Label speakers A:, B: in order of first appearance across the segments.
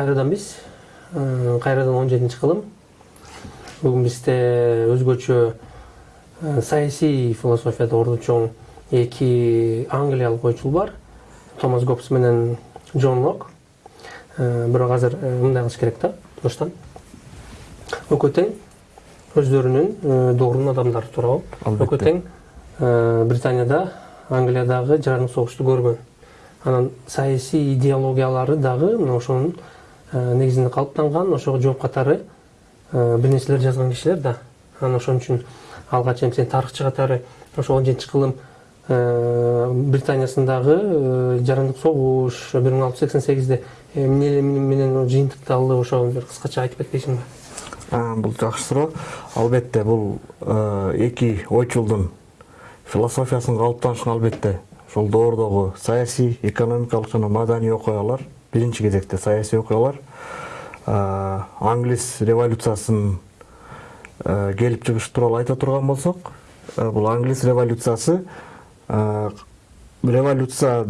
A: кайрадан биз кайрадан он жетинчи кылым бүгүн бизде өзгөчө саясий философияда орду чоң эки англиялык ойчул бар. Томас гоббс менен джон лок. Бирок азыр мындай кылыш керек да тууштан экөө тең өздөрүнүн доорунун адамдары туурабы экөө тең британияда англиядагы жарандык согушту көргөн анан саясий идеологиялары дагы мына ошонун негизинде калыптанган ошого жооп катары бир нерселер жазган кишилер да. Анан ошон үчүн алгач эми сен тарыхчы катары ошо он жетинчи кылым британиясындагы жарандык согуш бир миң алты жүз сексен сегизде эмне менен жыйынтыкталды ошо бир кыскача айтып кетпейсиңби
B: бул жакшы суроо. Албетте бул эки ойчулдун философиясынын калыптанышына албетте. Ошол доордогу саясий экономикалык жана маданий окуялар биринчи кезекте саясий окуялар англис революциясынын келип чыгышы тууралуу айта турган болсок бул англис революциясы революция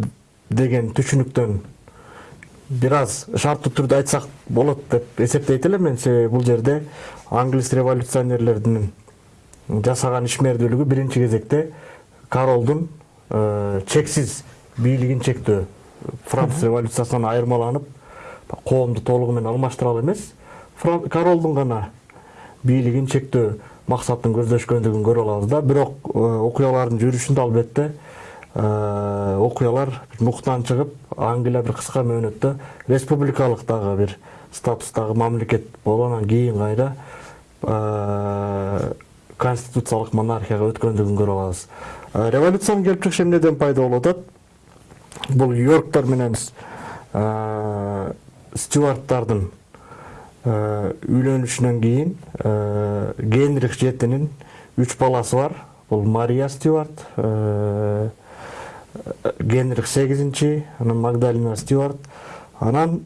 B: деген түшүнүктөн бир аз шарттуу түрдө айтсак болот деп эсептейт элем мен себеби бул жерде англис революционерлеринин жасаган ишмердүүлүгү биринчи кезекте королдун чексиз бийлигин чектөө франц революциясынан айырмаланып толугу менен алмаштыра алуу эмес королдун гана бийлигин чектөө максатын көздөшкөндүгүн көрө алабыз да. Бирок окуялардын жүрүшүндө албетте окуялар нуктан чыгып англия бир кыска мөөнөттө республикалык дагы бир статустагы мамлекет болуп анан кийин кайра конституциялык монархияга өткөндүгүн көрө алабыз революциянын келип чыгышы эмнеден пайда болуп атат бул йорктор менен стюарттардын үйлөнүшүнөн кийин генрих жетинин үч баласы бар. Бул мария стюарт генрих сегизинчи анан магдалина стюарт. Анан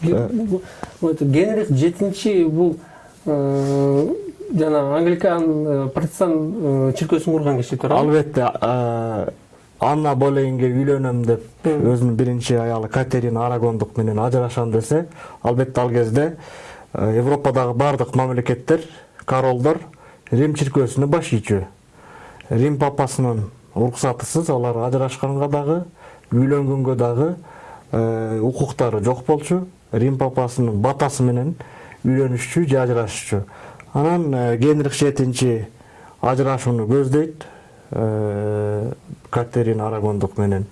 A: генрих жетинчи бул жана англикан протестант чиркөөсүн курган киши туурабы
B: албетте анна болейнге үйлөнөм деп өзүнүн биринчи аялы катерина арагондук менен ажырашам десе албетте ал кезде европадагы баардык мамлекеттер королдор рим чиркөөсүнө баш ийчү рим папасынын уруксатысыз алар ажырашканга дагы үйлөнгөнгө дагы укуктары жок болчу рим папасынын батасы менен үйлөнүшчү же ажырашчу анан генрих жетинчи ажырашууну көздөйт катерина арагондук менен.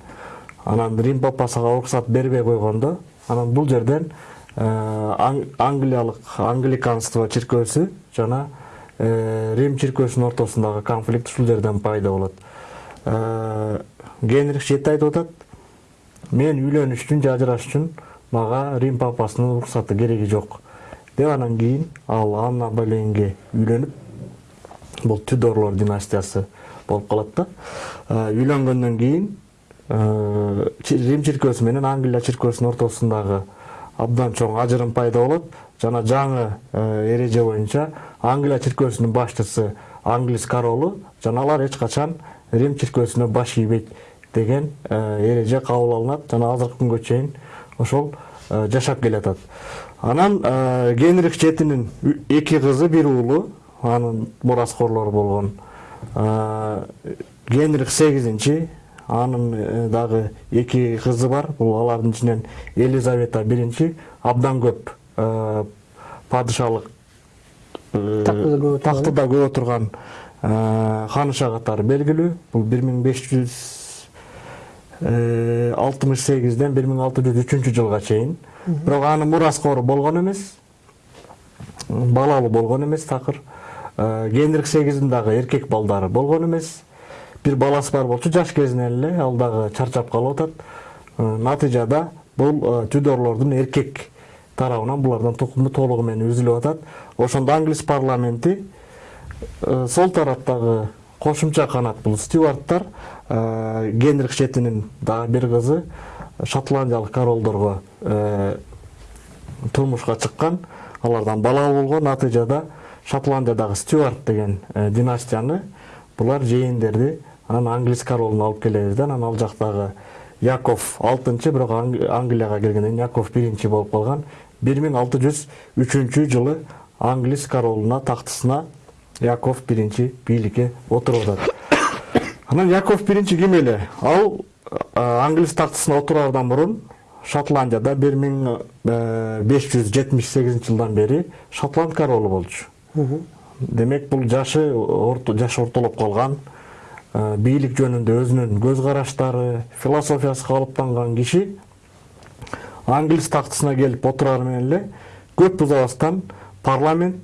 B: Анан рим папасыга уруксат бербей койгондо анан бул жерден англиялык англиканство чиркөөсү жана рим чиркөөсүнүн ортосундагы конфликт ушул жерден пайда болот. Генрих жети айтып атат. Мен үйлөнүш үчүн же ажырашыш үчүн мага рим папасынын уруксаты кереги жок деп анан кийин ал анна болейнге үйлөнүп бул тюдорлор династиясы болуп калат да. Үйлөнгөндөн кийин рим чиркөөсү менен англия чиркөөсүнүн ортосундагы абдан чоң ажырым пайда болот жана жаңы эреже боюнча англия чиркөөсүнүн башчысы англис королу жана алар эч качан рим чиркөөсүнө баш ийбейт деген эреже кабыл алынат жана азыркы күнгө чейин ошол жашап келатат. Анан генрих жетинин эки кызы бир уулу анын мураскорлору болгон. Генрих сегизинчи анын дагы эки кызы бар. Бул алардын ичинен елизавета биринчи. Абдан көп падышалык тактыда көп отурган ханыша катары белгилүү. Бул бир миң беш жүз алтымыш сегизден бир миң алты жүз үчүнчү жылга чейин. Бирок анын мураскору болгон эмес. Балалуу болгон эмес такыр генрих сегиздин дагы эркек балдары болгон эмес бир баласы бар болчу жаш кезинен эле ал дагы чарчап калып атат натыйжада бул тюдорлордун эркек тарабынан булардын тукуму толугу менен үзүлүп атат ошондо англис парламенти сол тараптагы кошумча канат бул стюарттар генрих жетинин дагы бир кызы шотландиялык королдорго турмушка чыккан алардан балалуу болгон натыйжада шотландиядагы стюарт деген династияны булар жээндерди анан англис королуна алып келебиз да анан ал жактагы яков алтынчы бирок англияга келгенден яков биринчи болуп калган бир миң алты жүз үчүнчү жылы англис королуна тактысына яков биринчи бийликке отуруп атат анан яков биринчи ким эле? Ал англис тактысына отураардан мурун шотландияда бир миң беш жүз жетимиш сегизинчи жылдан бери шотланд королу болчу. Демек бул жашы жашы ортолоп калган бийлик жөнүндө өзүнүн көз караштары философиясы калыптанган киши англис тактысына келип отурары менен эле көп узабастан парламент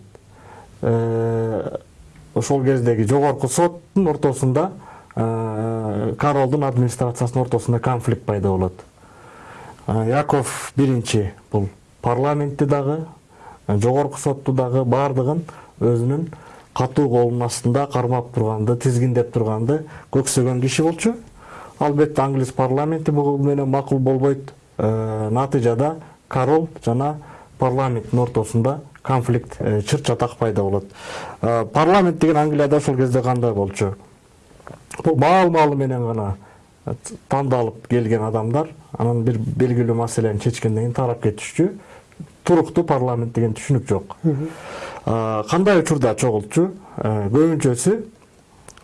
B: ошол кездеги жогорку соттун ортосунда королдун администрациясынын ортосунда конфликт пайда болот яков биринчи бул парламентти дагы жогорку сотту дагы баардыгын өзүнүн катуу колунун астында кармап турганды тизгиндеп турганды көксөгөн киши болчу. Албетте англис парламенти бул менен макул болбойт. Натыйжада король жана парламенттин ортосунда конфликт чыр чатак пайда болот. Парламент деген англияда ошол кезде кандай болчу? Бул маал маалы менен гана тандалып келген адамдар анан бир белгилүү маселени чечкенден кийин тарап кетишчү. Туруктуу парламент деген түшүнүк жок. Кандай учурда чогултчу көбүнчөсү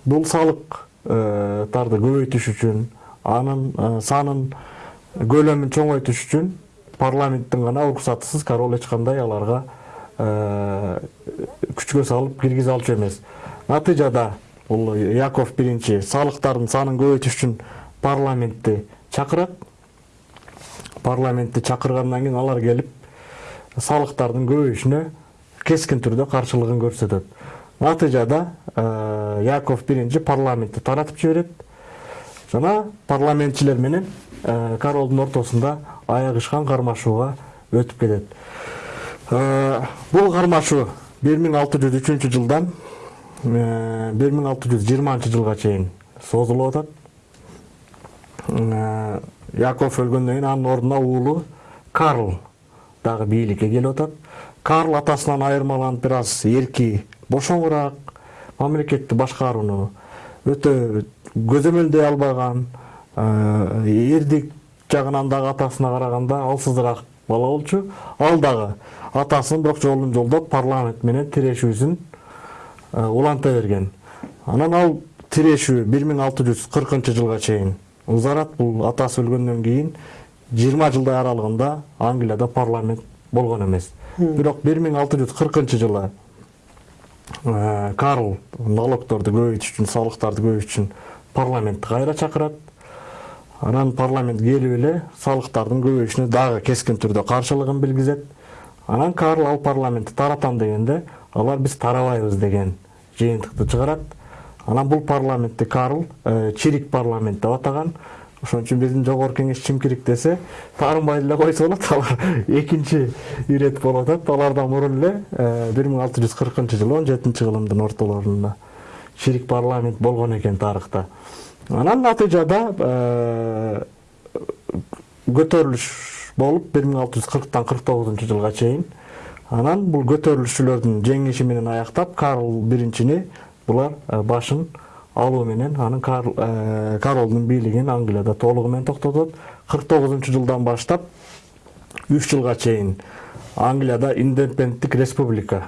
B: бул салыктарды көбөйтүш үчүн анын санын көлөмүн чоңойтуш үчүн парламенттин гана уруксатысыз король эч кандай аларга күчкө салып киргизе алчу эмес. Натыйжада бул яков биринчи салыктардын санын көбөйтүш үчүн парламентти чакырат. Парламентти чакыргандан кийин алар келип салыктардын көбөйүшүнө кескин түрдө каршылыгын көрсөтөт натыйжада яков биринчи парламентти таратып жиберет жана парламентчилер менен королдун ортосунда аягышкан кармашууга өтүп кетет бул кармашуу бир миң алты жүз үчүнчү жылдан бир миң алты жүз жыйырманчы жылга чейин созулуп атат яков өлгөндөн кийин анын ордуна уулу карл дагы бийликке келип атат карл атасынан айырмаланып бир аз эрки бошоңураак мамлекетти башкарууну өтө көзөмөлдөй албаган эрдик жагынан дагы атасына караганда алсызыраак бала болчу. Ал дагы атасынын бирок жолун жолдоп парламент менен тирешүүсүн уланта берген. Анан ал тирешүү бир миң алты жүз кыркынчы жылга чейин узарат бул атасы өлгөндөн кийин жыйырма жылдай аралыгында англияда парламент болгон эмес бирок бир миң алты жүз кыркынчы жылы карл налогторду көбөйтүш үчүн салыктарды көбөйтүш үчүн парламентти кайра чакырат анан парламент келип эле салыктардын көбөйүшүнө дагы кескин түрдө каршылыгын билгизет анан карл ал парламентти таратам дегенде алар биз тарабайбыз деген жыйынтыкты чыгарат анан бул парламентти карл чирик парламент деп атаган ошон үчүн биздин жогорку кеңеш чимкирик десе таарынбай эле койсо болот алар экинчи ирет болуп атат алардан мурун эле бир миң алты жүз кыркынчы жылы он жетинчи кылымдын ортолорунда чирик парламент болгон экен тарыхта анан натыйжада көтөрүлүш болуп бир миң алты жүз кырктан кырк тогузунчу жылга чейин анан бул көтөрүлүшчүлөрдүн жеңиши менен аяктап карл биринчини булар башын алуу менен анын королдун бийлигин англияда толугу менен токтотот. Кырк тогузунчу жылдан баштап үч жылга чейин англияда индепенденттик республика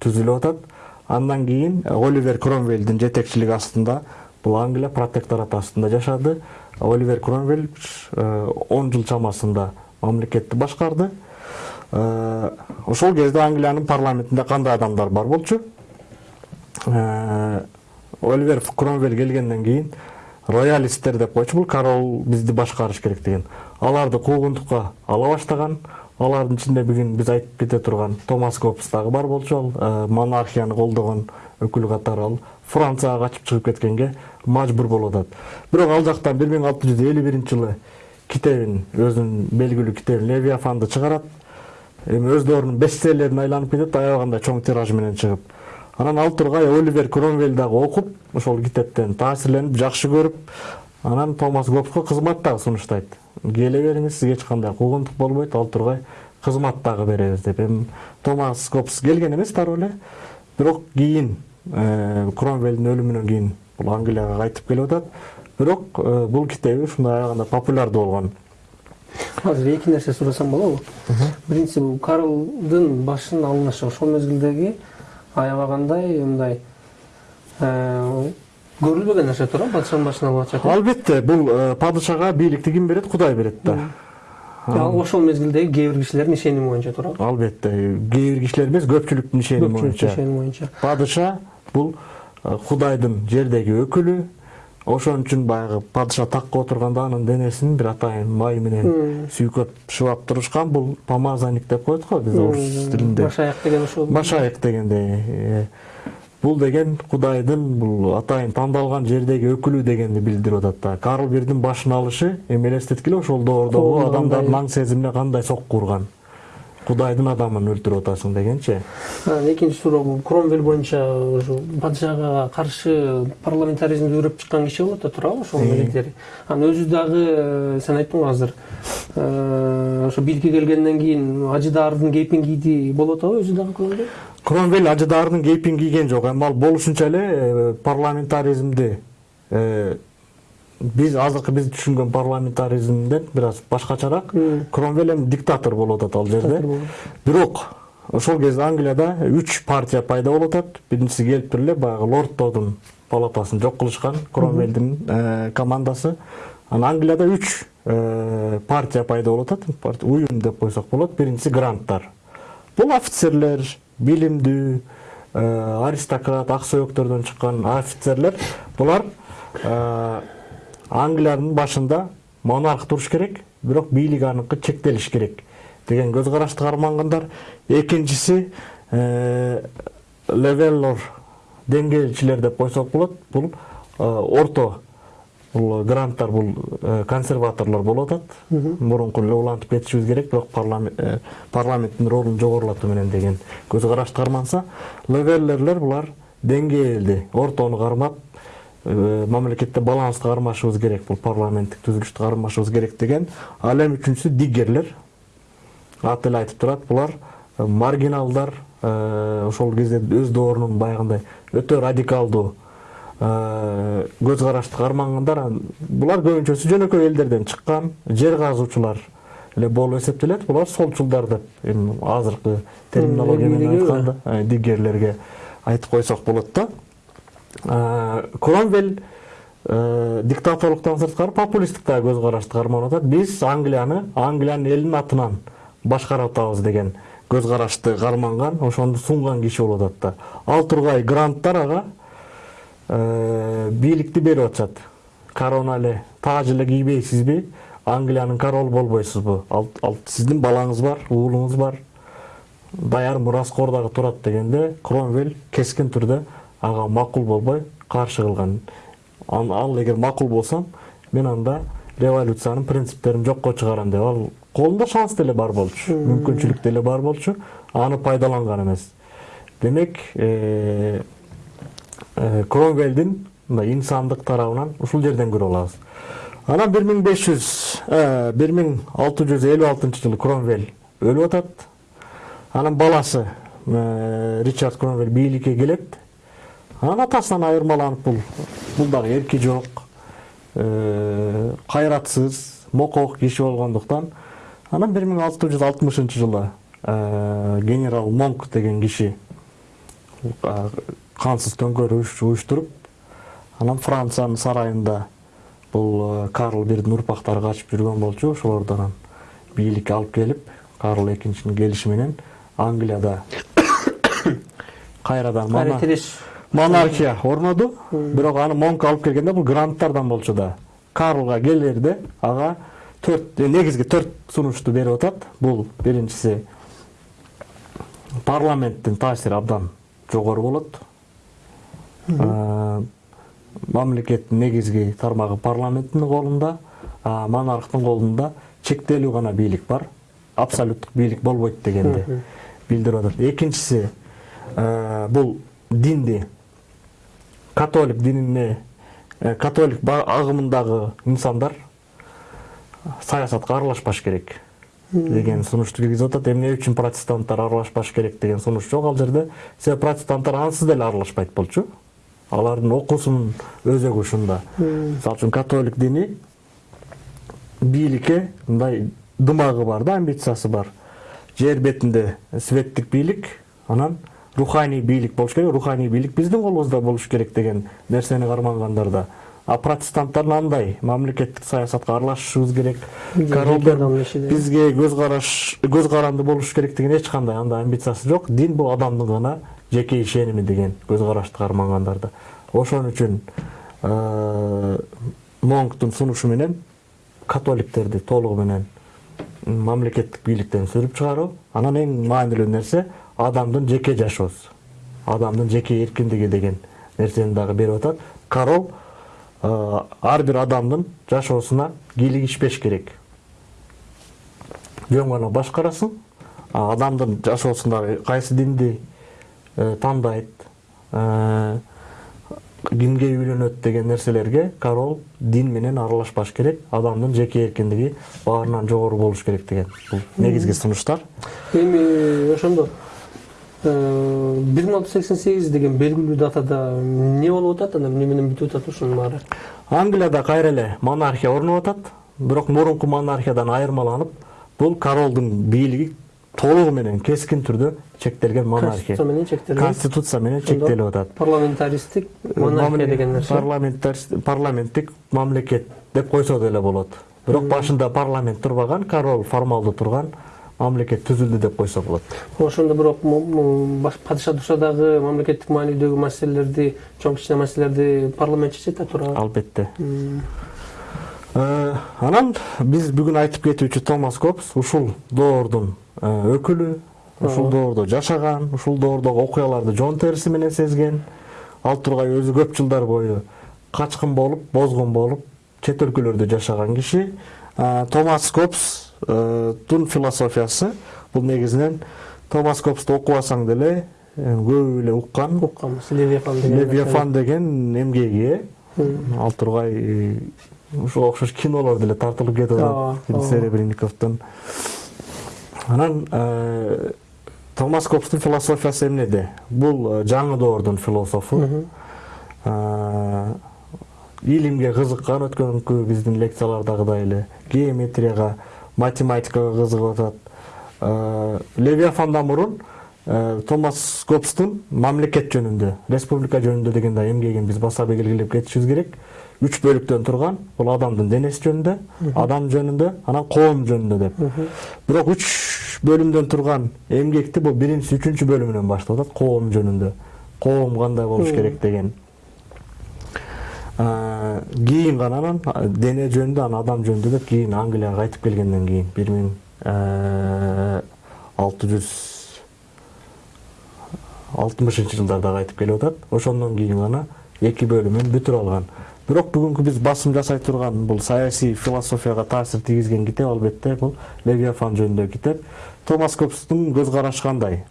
B: түзүлүп атат. Андан кийин оливер кромвелдин жетекчилиги астында бул англия протекторат астында жашады. Оливер кромвель он жыл чамасында мамлекетти башкарды. Ошол кезде англиянын парламентинде кандай адамдар бар болчу? Оливер кромвель келгенден кийин роялисттер деп койчу бул король бизди башкарыш керек деген. Аларды куугунтукка ала баштаган алардын ичинде бүгүн биз айтып кете турган томас гоббс дагы бар болчу ал монархияны колдогон өкүл катары ал францияга качып чыгып кеткенге мажбур болуп атат бирок ал жактан бир миң алты жүз элүү биринчи жылы китебин өзүнүн белгилүү китебин левиафанды чыгарат эми өздөрүнүн бестселлерине айланып кетет аябагандай чоң тираж менен чыгып анан ал тургай оливер кромвель дагы окуп ошол китептен таасирленип жакшы көрүп анан томас гоббско кызмат дагы сунуштайт. Келе бериңиз сизге эч кандай куугунтук болбойт ал тургай кызмат дагы беребиз деп. Эми томас гоббс келген эмес дароо эле бирок кийин кромвелдин өлүмүнөн кийин англияга кайтып келип атат. Бирок бул китеби ушундай аябагандай популярдуу болгон.
A: Азыр эки нерсе сурасам болобу. Биринчиси бул карлдын башынын алынышы ошол мезгилдеги аябагандай мындай көрүлбөгөн нерсе туура падышанын башын алып атышат
B: албетте бул падышага бийликти ким берет кудай берет да.
A: Ошол мезгилдеги кээ бир кишилердин ишеними боюнча туурабы
B: албетте кээ бир кишилер эмес көпчүлүктүн ишеними боюнча
A: ишеними боюнча
B: падыша бул кудайдын жердеги өкүлү ошон үчүн баягы падыша такка отурганда анын денесин бир атайын май менен сүйкөп шыбап турушкан. Бул помазанник деп коет го биз орус тилинде.
A: Баш аяк деген ошол
B: баш аяк дегендей э, бул деген кудайдын бул атайын тандалган жердеги өкүлү дегенди билдирип атат да карл бирдин башын алышы эми элестеткиле ошол доордогу адамдардын аң сезимине кандай сокку урган. Кудайдын адамын өлтүрүп атасың дегенчи
A: Анан экинчи суроо бул кромвель боюнча ушу падышага каршы парламентаризмди үрөп чыккан киши болот да туурабы ошол илгери анан өзү дагы сен айттың го азыр ошо бийликке келгенден кийин ажыдаардын кейпин кийди болуп атабы өзү дагы кромвель
B: кромвель ажыдаарынын кейпин кийген жок эми ал болушунча эле парламентаризмди биз азыркы биз түшүнгөн парламентаризмден бир аз башкачараак кромвель эми диктатор болуп атат ал жерде. Бирок ошол кезде англияда үч партия пайда болуп атат. Биринчиси келип туруп эле баягы лорддордун палатасын жок кылышкан кромвелдин э, командасы. Анан англияда үч э, партия пайда болуп атат. Уюм деп койсок болот. Биринчиси гранттар. Бул офицерлер билимдүү э, аристократ ак сөөктөрдөн чыккан офицерлер. Булар англиянын башында монарх туруш керек бирок бийлик аныкы чектелиш керек деген көз карашты кармангандар. Экинчиси э, левеллор деңгээлчилер деп койсок болот. Бул э, орто бул гранттар бул э, консерваторлор болуп атат. Мурунку эле улантып кетишибиз керек бирок парламент парламенттин ролун жогорулатуу менен деген көз карашты карманса левеллерлер булар деңгээлди ортону кармап мамлекетте балансты кармашыбыз керек бул парламенттик түзүлүштү кармашыбыз керек деген. Ал эми үчүнчүсү диггерлер. Аты эле айтып турат булар э, маргиналдар э, ошол кезде өз доорунун баягындай өтө радикалдуу э, көз карашты кармангандар булар көбүнчөсү жөнөкөй элдерден чыккан жер казуучулар эле болуп эсептелет булар солчулдар деп эми азыркы терминология менен айтканда э, диггерлерге айтып койсок болот да. Э, кромвель диктаторлуктан сырткары популисттик дагы көз карашты карманып атат биз англияны англиянын элинин атынан башкарып атабыз деген көз карашты карманган ошону сунган киши болуп атат да ал тургай гранттар ага бийликти берип атышат. Корона эле тааж эле кийбейсизби англиянын королу болбойсузбу ал сиздин балаңыз бар уулуңуз бар даяр мураскор дагы турат дегенде кромвель кескин түрдө ага макул болбой каршы кылган Ан- ал эгер макул болсом мен анда революциянын принциптерин жокко чыгарам деп. Ал колунда шанс деле бар болчу мүмкүнчүлүк деле бар болчу аны пайдаланган эмес демек э, э, кромвелдин мындай инсандык тарабынан ушул жерден көрүп алабыз. Анан бир миң беш жүз бир миң алты жүз элүү алтынчы жылы кромвель өлүп атат. Анан баласы э, ричард кромвель бийликке келет. Анан атасынан айырмаланып бул бул дагы эрки жок э, кайратсыз мокок киши болгондуктан анан бир миң алты жүз алтымышынчы жылы э, генерал монк деген киши кансыз төңкөрүш уюштуруп анан франциянын сарайында бул э, карл бирдин урпактары качып жүргөн болчу ошолорду анан бийликке алып келип карл экинчинин келиши менен англияда кайрадан монархия орноду бирок аны монк алып келгенде бул гранттардан болчу да карлга келерде ага төрт э, негизги төрт сунушту берип атат бул биринчиси парламенттин таасири абдан жогору болот мамлекеттин негизги тармагы парламенттин колунда монархтын колунда чектелүү гана бийлик бар. Абсолюттук бийлик болбойт дегенди билдирип атат экинчиси бул динди католик динине э, католик агымындагы инсандар саясатка аралашпаш керек деген сунушту киргизип атат эмне үчүн протестанттар аралашпаш керек деген сунуш жок ал жерде себеби протестанттар ансыз деле аралашпайт болчу. Алардын окуусунун өзөгү ушунда мисалы үчүн католик дини бийликке мындай дымагы бар да амбициясы бар. Жер бетинде светтик бийлик анан руханий бийлик болуш керек руханий бийлик биздин колубузда болуш керек деген нерсени кармангандар да а протестанттар андай мамлекеттик саясатка аралашышыбыз керек бизге көз караш көз каранды болуш керек деген эч кандай андай амбициясы жок дин бул адамдын гана жеке ишеними деген көз карашты да ошон үчүн монктун сунушу менен католиктерди толугу менен мамлекеттик бийликтен сүрүп чыгаруу анан эң маанилүү нерсе адамдын жеке жашоосу. Адамдын жеке эркиндиги деген нерсени дагы берип атат. Король э, ар бир адамдын жашоосуна кийлигишпеш керек. Жөн гана башкарасың адамдын жашоосундагы кайсы динди э, тандайт э, кимге үйлөнөт деген нерселерге король дин менен аралашпаш керек адамдын жеке эркиндиги баарынан жогору болуш керек деген бул негизги сунуштар.
A: Эми ошондо. Бир миң алты жүз сексен сегиз деген белгилүү датада эмне болуп атат анан эмне менен бүтүп атат ушунун баары
B: англияда кайра эле монархия орноп атат бирок мурунку монархиядан айырмаланып бул королдун бийлиги толугу менен кескин түрдө чектелген монархия
A: конституция менен чектелген
B: конституция менен чектелип атат
A: парламентаристик монархия деген нерсе
B: парламенттик мамлекет деп койсо деле болот бирок башында парламент турбаган король формалдуу турган мамлекет түзүлдү деп койсо болот
A: ошондо бирок падыша турса дагы мамлекеттик маанилүүдөгү маселелерди чоң кичине маселелерди парламент чечет да туура
B: албетте Э, анан биз бүгүн айтып кетүүчү томас копс ушул доордун э, өкүлү ушул доордо жашаган ушул доордогу окуяларды жон териси менен сезген. Ал тургай өзү көп жылдар бою качкын болуп бозгун болуп чет өлкөлөрдө жашаган киши. А, томас копстун философиясы бул негизинен томас копсту окубасаң деле э, көп эле уккан
A: укканбыз левиафан деген
B: левиафан деген эмгеги ал тургай ушуга окшош кинолор деле тартылып кетип атат серебренниковдун анан томас копстун философиясы эмнеде бул жаңы доордун философу илимге кызыккан өткөнкү биздин лекциялардагыдай эле геометрияга математикага кызыгып атат Э, левиафандан мурун э, томас копстун мамлекет жөнүндө республика жөнүндө деген да биз баса белгилеп кетишибиз керек. Үч бөлүктөн турган бул адамдын денеси жөнүндө адам жөнүндө анан коом жөнүндө деп. Бирок үч бөлүмдөн турган эмгекти бул биринчи үчүнчү бөлүмүнөн баштап атат коом жөнүндө коом кандай болуш керек деген. Э, кийин гана анан дене жөнүндө анан адам жөнүндө деп кийин англияга кайтып келгенден кийин бир миң алты жүз алтымышынчы жылдарда кайтып келип атат. Ошондон кийин гана эки бөлүмүн бүтүрүп алган. Бирок бүгүнкү биз басым жасай турган бул саясий философияга таасир тийгизген китеп албетте бул левиафан жөнүндөгү китеп. Томас копстун көз карашы кандай?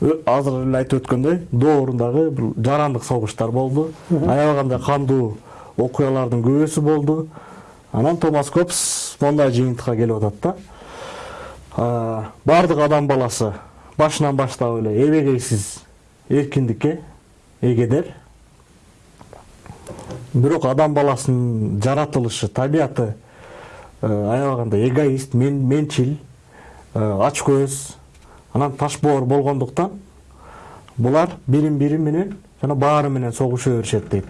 B: Азыр эле айтып өткөндөй доорундагы бул жарандык согуштар болду аябагандай кандуу окуялардын көбүсү болду анан томас копс мондай жыйынтыкка келип атат да. Баардык адам баласы башынан баштап эле эбегейсиз эркиндикке эгедер бирок адам баласынын жаратылышы табияты аябагандай эгоист мен менчил ач көз анан ташбоор болгондуктан булар бирин бири менен жана баары менен согуша беришет дейт.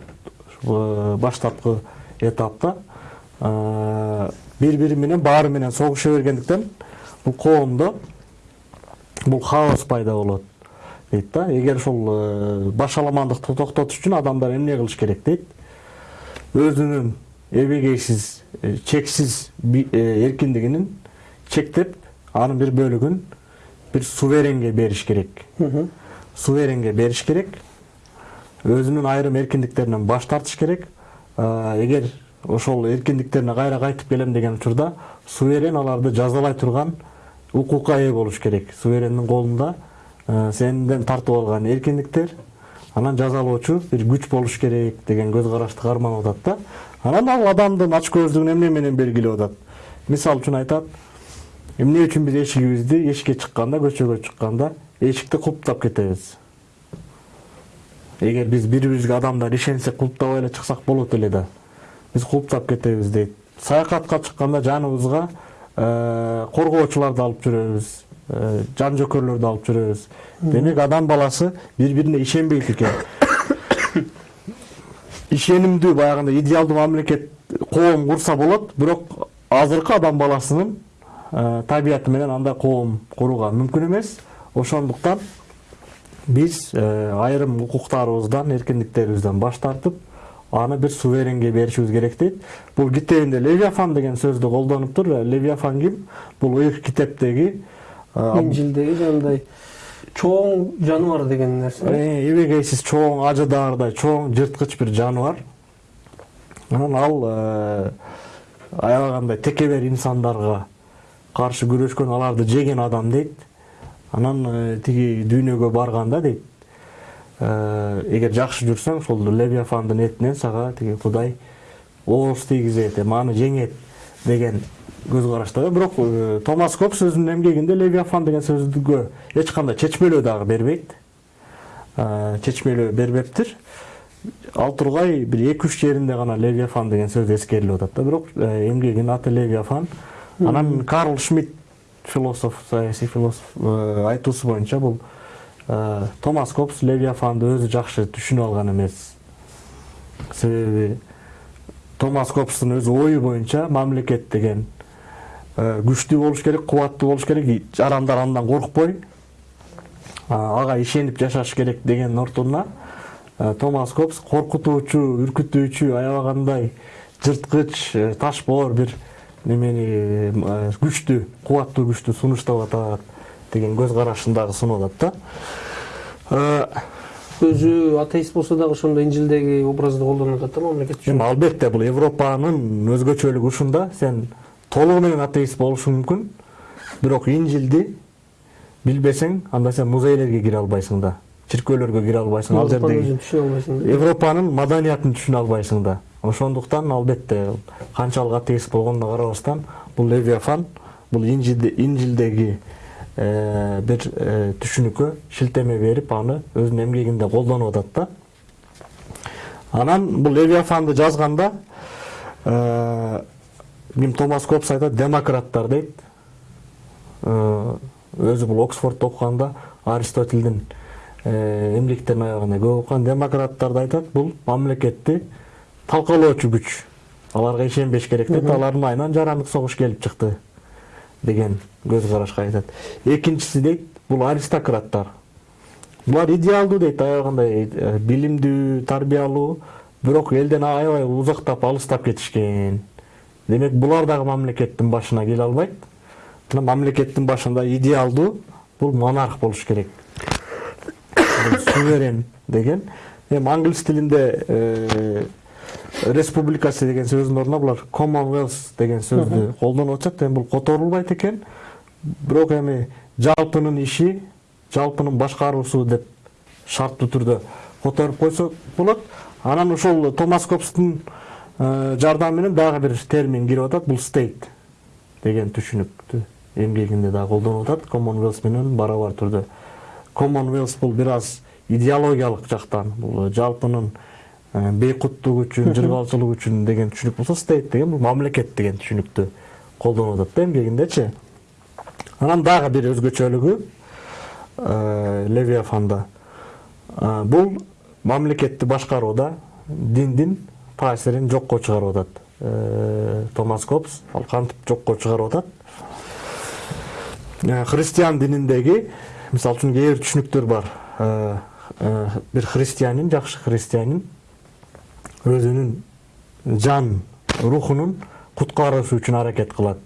B: Э, баштапкы этапта э, бири бири менен баары менен согуша бергендиктен бул коомдо бул хаос пайда болот дейт да. Эгер ушул э, башаламандыкты токтотуш үчүн адамдар эмне кылыш керек дейт? Өзүнүн эбегейсиз чексиз эркиндигинин чектеп анын бир бөлүгүн бир суверенге бериш керек суверенге бериш керек өзүнүн айрым эркиндиктеринен баш тартыш керек эгер ошол эркиндиктерине кайра кайтып келем деген учурда суверен аларды жазалай турган укукка ээ болуш керек суверендин колунда сенден тартып алган эркиндиктер анан жазалоочу бир күч болуш керек деген көз карашты карманып атат да анан ал адамдын ач көздүгүн эмне менен белгилеп атат мисалы үчүн айтат эмне үчүн биз эшигибизди эшикке чыкканда көчөгө чыкканда эшикти кулптап кетебиз? Эгер биз бири бирибизге адамдар ишенсек кулптабай эле чыксак болот эле да. Биз кулптап кетебиз дейт. Саякатка чыкканда жаныбызга коргоочуларды алып жүрөбүз э, жан жөкөрлөрдү алып жүрөбүз. Демек адам баласы бири бирине ишенбейт экен. Ишенимдүү баягындай идеалдуу мамлекет коом курса болот бирок азыркы адам баласынын э, табияты менен андай коом курууга мүмкүн эмес ошондуктан биз э, айрым укуктарыбыздан эркиндиктерибизден баш тартып аны бир суверенге беришибиз керек дейт. Бул китебинде левиафан деген сөздү колдонуптур левиафан ким? Бул ыйык китептеги
A: инжилдеги жанагындай чоң жаныбар деген нерсе.
B: Эбегейсиз чоң ажыдаардай чоң жырткыч бир жаныбар. Анан ал аябагандай текебер инсандарга каршы күрөшкөн аларды жеген адам дейт анан тиги дүйнөгө барганда дейт эгер жакшы жүрсөң ошол левиафандын этинен сага тиги кудай ооз тийгизет эми аны жеңет деген көз карашта бирок томас копс өзүнүн эмгегинде левиафан деген сөздүгө эч кандай чечмелөө дагы бербейт чечмелөө бербептир ал тургай бир эки үч жеринде гана левиафан деген сөз эскерилип атат да бирок эмгегинин аты левиафан анан карл шмидт философ саясий философ айтуусу боюнча бул томас копс левиафанды өзү жакшы түшүнүп алган эмес. Себеби томас копстун өзү ою боюнча мамлекет деген күчтүү болуш керек кубаттуу болуш керек жарандар андан коркпой. Ага ишенип жашаш керек дегендин ордуна томас копс коркутуучу үркүтүүчү аябагандай жырткыч ташбоор бир немени күчтүү кубаттуу күчтү сунуштап атат деген көз карашын дагы сунуп атат да
A: өзү атеист болсо дагы ошондо инжилдеги образды колдонуп атат да мамлекет үчүн.
B: Эми албетте бул европанын өзгөчөлүгү ушунда. Сен толугу менен атеист болушуң мүмкүн бирок инжилди билбесең анда сен музейлерге кире албайсың да чиркөөлөргө кире албайсың ал жердеги
A: түшүнө албайсың да.
B: Европанын маданиятын түшүнө албайсың да. Ошондуктан албетте канчалык атеист болгонуна карабастан бул левиафан бул инжилдеги бир түшүнүккө шилтеме берип аны өзүнүн эмгегинде колдонуп атат да. Анан бул левиафанды жазганда ким томас копс айтат демократтар дейт. Өзү бул оксфордто окуганда аристотелдин эмгектерин аябагандай көп окуган демократтар айтат. Бул мамлекетти талкалоочу күч аларга ишенбеш керек дейт алардын айынан жарандык согуш келип чыкты деген көз карашка айтат экинчиси дейт бул аристократтар булар идеалдуу дейт аябагандай билимдүү тарбиялуу бирок элден аябай узактап алыстап кетишкен демек булар дагы мамлекеттин башына келе албайт мына мамлекеттин башында идеалдуу бул монарх болуш керек суверен деген эми англис тилинде республикасы деген сөздүн ордуна булар commonwealth деген сөздү колдонуп атышат эми бул которулбайт экен бирок эми жалпынын иши жалпынын башкаруусу деп шарттуу түрдө которуп койсок болот анан ошол томас копстун жардамы менен дагы бир термин кирип атат бул стейт деген түшүнүктү эмгегинде дагы колдонуп атат commonwealth менен барабар түрдө commonwealth бул бир аз идеологиялык жактан бул жалпынын бейкуттук үчүн жыргалчылык үчүн деген түшүнүк болсо стейт деген бул мамлекет деген түшүнүктү колдонуп атат да эмгегиндечи анан дагы бир өзгөчөлүгү левиафанда бул мамлекетти башкарууда диндин таасирин жокко чыгарып атат томас копс ал кантип жокко чыгарып атат христиан дининдеги мисалы үчүн кээ бир түшүнүктөр бар бир христианин жакшы христианин өзүнүн жан рухунун куткаруусу үчүн аракет кылат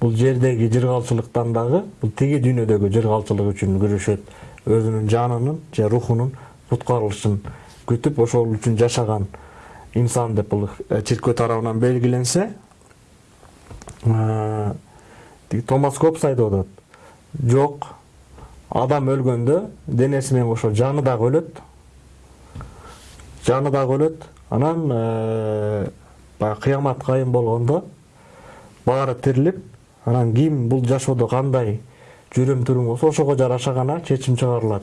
B: бул жердеги жыргалчылыктан дагы бул тиги дүйнөдөгү жыргалчылык үчүн күрөшөт өзүнүн жанынын же рухунун куткарылышын күтүп ошол үчүн жашаган инсан деп бул чиркөө тарабынан белгиленсе тиги томас копс айтып атат жок адам өлгөндө денеси менен кошо жаны дагы өлөт жаны дагы өлөт анан баягы кыямат кайым болгондо баары тирилип анан ким бул жашоодо кандай жүрүм турум болсо ошого жараша гана чечим чыгарылат.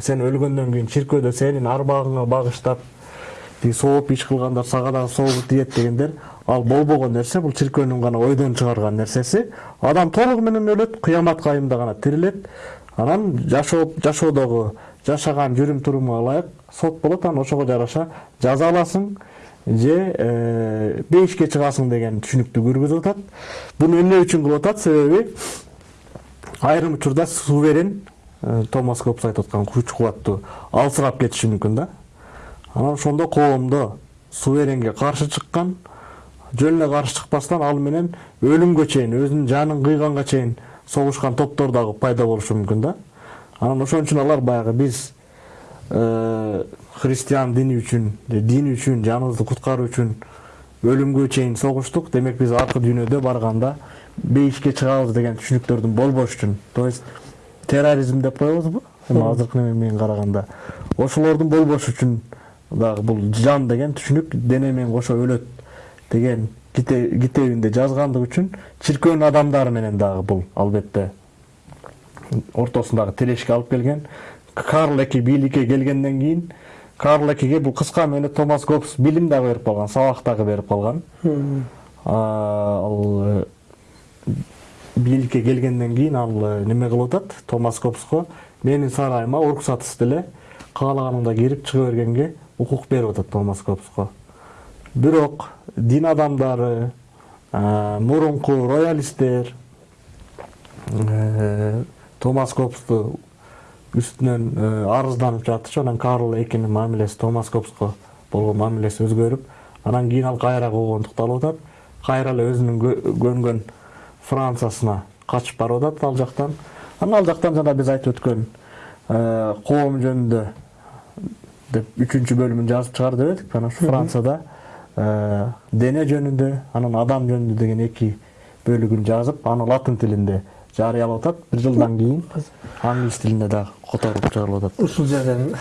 B: Сен өлгөндөн кийин чиркөөдө сенин арбагыңа багыштап тиги сооп иш кылгандар сага дагы соогу тиет дегендер ал болбогон нерсе бул чиркөөнүн гана ойдон чыгарган нерсеси. Адам толугу менен өлөт кыямат айымда гана тирилет. Анан жашоо жашоодогу жашаган жүрүм турумуңа ылайык сот болот анан ошого жараша жаза аласың же бейишке чыгасың деген түшүнүктү көргөзүп атат буну эмне үчүн кылып атат себеби айрым учурда суверен томас копс айтып аткан күч кубаттуу алсырап кетиши мүмкүн да анан ошондо коомдо суверенге каршы чыккан жөн эле каршы чыкпастан ал менен өлүмгө чейин өзүнүн жанын кыйганга чейин согушкан топтор дагы пайда болушу мүмкүн да анан ошон үчүн алар баягы биз христиан дини үчүн дин үчүн жаныбызды куткаруу үчүн өлүмгө чейин согуштук демек биз аркы дүйнөдө барганда бейишке чыгабыз деген түшүнүктөрдүн болбошу үчүн то есть терроризм деп коебузбу эми азыркы неме менен караганда ошолордун болбошу үчүн дагы бул жан деген түшүнүк дене менен кошо өлөт деген китебинде жазгандыгы үчүн чиркөөнүн адамдары менен дагы бул албетте ортосундагы тирешке алып келген. Карл эки бийликке келгенден кийин карл экиге бул кыска менде томас гоббс билим дагы берип калган сабак дагы берип калган ал бийликке келгенден кийин ал неме кылып атат томас гоббско менин сарайыма уруксатсыз деле каалаганыңда кирип чыга бергенге укук берип атат томас гоббско бирок дин адамдары мурунку роялисттер томас гоббсту үстүнөн арызданып жатышып анан карл экинин мамилеси томас гоббско болгон мамилеси өзгөрүп анан кийин ал кайра куугунтукталып атат кайра эле өзүнүн көнгөн франциясына качып барып атат ал жактан анан ал жактан жана биз айтып өткөн коом жөнүндө деп үчүнчү бөлүмүн жазып чыгар деп эдик анан ушу францияда дене жөнүндө анан адам жөнүндө деген эки бөлүгүн жазып аны латын тилинде жарыялап атат бир жылдан кийин англис тилинде дагы которуп чыгарылып атат
A: ушул жерден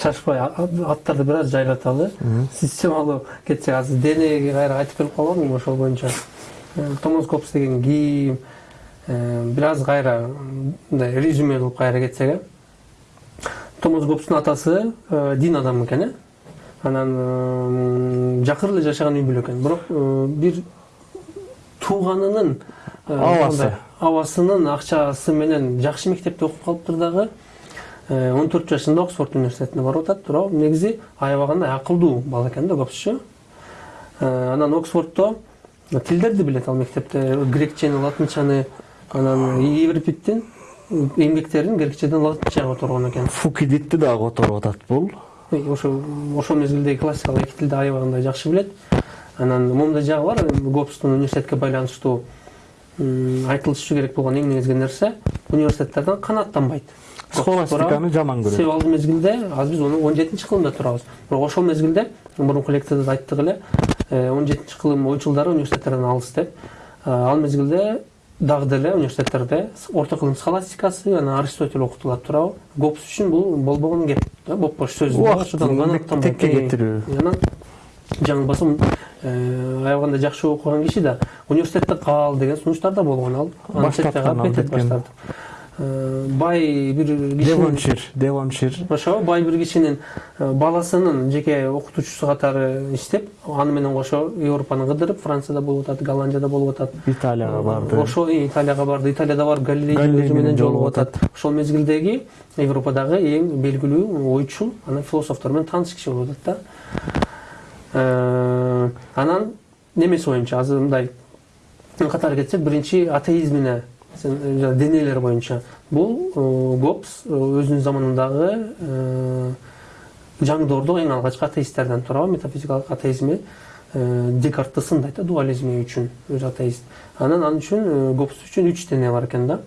A: шашпай аттарды бир аз жайлаталы сиз чамалуу кетсек азыр денеге кайра кайтып келип калбадыңбы ошол боюнча. Томас копс деген ким бир аз кайра мындай резюме кылып кайра кетсек э томас копстун атасы дин адамы экен э. Анан жакыр эле жашаган үй бүлө экен. Бирок бир тууганынын
B: абасы
A: абасынын акчасы менен жакшы мектепте окуп калыптыр дагы он төрт жашында оксфорд университетине барып атат туурабы негизи аябагандай акылдуу бала экен да гопсчу анан оксфорддо тилдерди билет ал мектепте грекчени латынчаны анан еврипидтин эмгектерин грекчеден латынчага которгон экен
B: фукидитти дагы которуп атат бул
A: ошо ошол мезгилдеги классикалык эки тилди аябагандай жакшы билет анан момундай жагы бар гопстун университетке байланыштуу айтылышы керек болгон эң негизги нерсе университеттерден канааттанбайт
B: схоластиканы жаман көрөт
A: себеби ал мезгилде азыр биз он жетинчи кылымда турабыз бирок ошол мезгилде мурунку лекцияда да айттык эле он жетинчи кылым ойчулдары университеттерден алыс деп. Ал мезгилде дагы деле университеттерде орто кылым схоластикасы анан аристотель окутулат туурабы гопс үчүн бул болбогон кеп бопбош сөз
B: текке кетирүү
A: анан жаңылбасам аябагандай жакшы окуган киши да университетте кал деген сунуштар да болгон ал.
B: Баштаткан
A: бай бир
B: девоншир девоншир.
A: Ошо бай бир кишинин баласынын жеке окутуучусу катары иштеп аны менен кошо европаны кыдырып францияда болуп атат голландияда болуп атат
B: италияга барды.
A: ошо италияга барды. Италияда барып галилей өзү менен жолугуп атат ошол мезгилдеги европадагы эң белгилүү ойчул анан философтор менен тааныш киши болуп атат да. Анан немеси боюнча азыр мындай катары кетсек биринчи атеизмине денелер боюнча бул гопс өзүнүн заманындагы жаңдоордук эң алгачкы атеисттерден туурабы метафизикалык атеизми декартты сындайт да дуализми үчүн өзү атеист. Анан ал үчүн гопс үчүн үч дене бар экен да.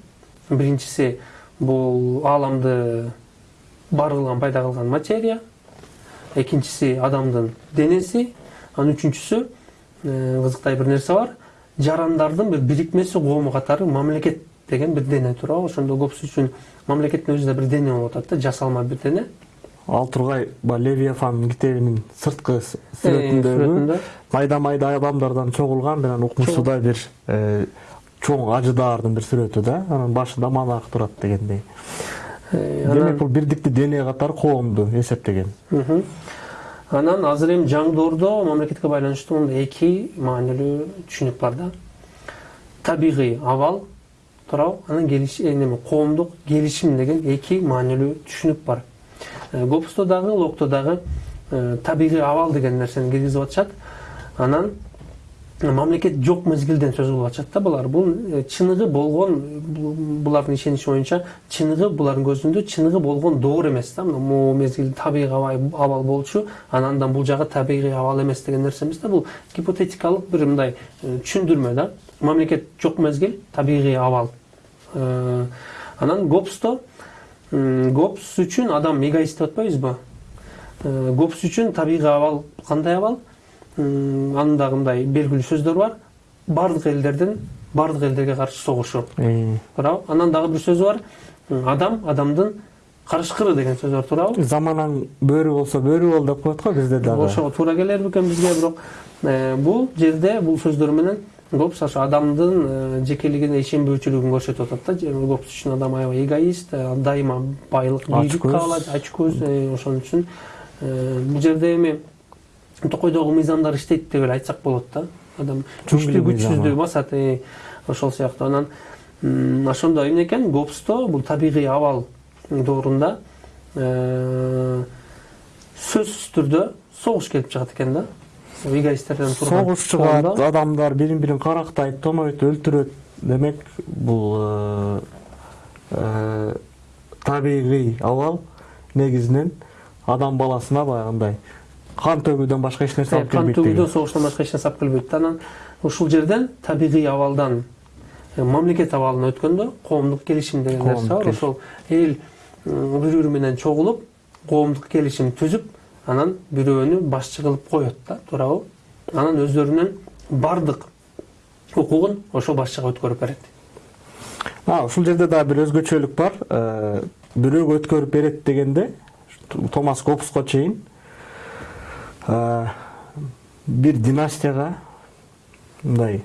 A: Биринчиси бул ааламды бар кылган пайда кылган материя. Экинчиси адамдын денеси анан үчүнчүсү кызыктай бир нерсе бар жарандардын бир бирикмеси коому катары мамлекет деген бир дене туурабы ошондо гопс үчүн мамлекеттин өзү да бир дене болуп атат да жасалма бир дене
B: ал тургай баягы левиафан китебинин сырткы сүрөтүндөгү майда майда адамдардан чогулган анан укмушсудай бир чоң ажыдаардын бир сүрөтү да анан башында монах турат дегендей демек бул бирдиктүү дене катары коомду эсептеген.
A: Анан азыр эми жаңы доордо мамлекетке байланыштуу мындай эки маанилүү түшүнүк бар да. Табигый абал туурабы анан неме коомдук келишим деген эки маанилүү түшүнүк бар. Гопсто дагы локто дагы табигый абал деген нерсени киргизип атышат. Анан мамлекет жок мезгилден сөз кылып атышат да булар бул чыныгы болгон булардын ишеничи боюнча чыныгы булардын көзүндө чыныгы болгон доор эмес да могу мезгил табигый абал болчу анан андан бул жагы табигый абал эмес деген нерсе эмес да бул гипотетикалык бир мындай түшүндүрмө да. Мамлекет жок мезгил табигый абал. Анан гопсто гопс үчүн адам эгоист деп атпайбызбы гопс үчүн табигый абал кандай абал? Анын дагы мындай белгилүү сөздөр бар баардык элдердин баардык элдерге каршы согушу туурабы анан дагы бир сөзү бар. Адам адамдын карышкыры деген сөз бар туурабы
B: заманаң бөрү болсо бөрү бол деп коет го бизде дагы
A: ошого туура келер бекен бизге бирок бул жерде бул сөздөр менен гопс ошо адамдын жекелигине ишенбөөчүлүгүн көрсөтүп атат да. Гопс үчүн адам аябай эгоист дайыма байлык бийлик каалайт ачкөз ошон үчүн бул жерде эми токойдогу мыйзамдар иштейт деп эле айтсак болот да адам күчтүү күчсүздү басат ошол сыяктуу анан ошондо эмне экен гопсто бул табигый абал доорунда сөзсүз түрдө согуш келип чыгат экен да эгоисттерден турган
B: согуш чыгат адамдар бирин бирин карактайт тонойт өлтүрөт демек бул табигый абал негизинен адам баласына баягындай кан төгүүдөн башка эч нерсе алып келбейт
A: кан төгүүдөн согуштан башка эч нерсе алып келбейт анан ушул жерден табигый абалдан мамлекет абалына өткөндө коомдук келишим деген нерсе бар ошол эл бири бири менен чогулуп коомдук келишим түзүп анан бирөөнү башчы кылып коет да туурабы анан өздөрүнүн баардык укугун ошол башчыга өткөрүп берет
B: ушул жерде дагы бир өзгөчөлүк бар бирөөгө өткөрүп берет дегенде томас гоббско чейин бир династияга мындай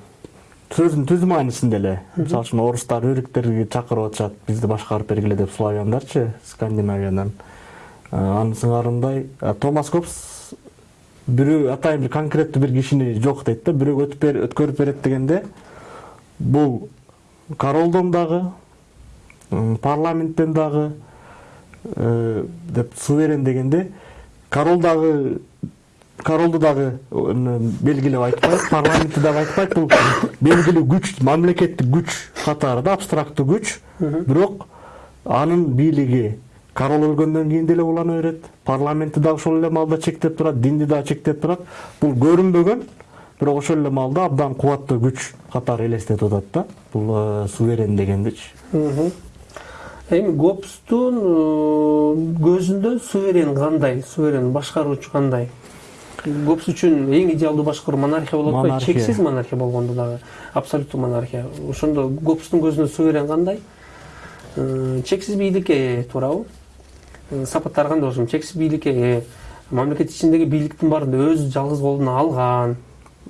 B: сөзүнүн түз маанисинде эле. Мисалы үчүн орустар өрүктөргө чакырып атышат бизди башкарып бергиле деп славяндарчы скандинавиядан. Анын сыңарындай томас гоббс бирөө атайын бир конкреттүү бир кишини жок дейт да бирөөгө өткөрүп берет дегенде бул королдон дагы парламенттен дагы деп суверен дегенде король дагы королду дагы белгилеп айтпайт парламентти дагы айтпайт бул белгилүү күч мамлекеттик күч катары да абстрактуу күч бирок анын бийлиги король өлгөндөн кийин деле улана берет парламентти дагы ошол эле маалда чектеп турат динди дагы чектеп турат бул көрүнбөгөн бирок ошол эле маалда абдан кубаттуу күч катары элестетип атат да бул суверен дегендичи
A: эми гоббстун көзүндө суверен кандай суверен башкаруучу кандай? Гоббс үчүн эң идеалдуу башкаруу монархия болуп атпайбы чексиз монархия болгондо дагы абсолюттуу монархия. Ошондо гоббстун көзүндө суверен кандай? Чексиз бийликке ээ туурабы сапаттары кандай болушун чексиз бийликке ээ мамлекет ичиндеги бийликтин баарын өзү жалгыз колуна алган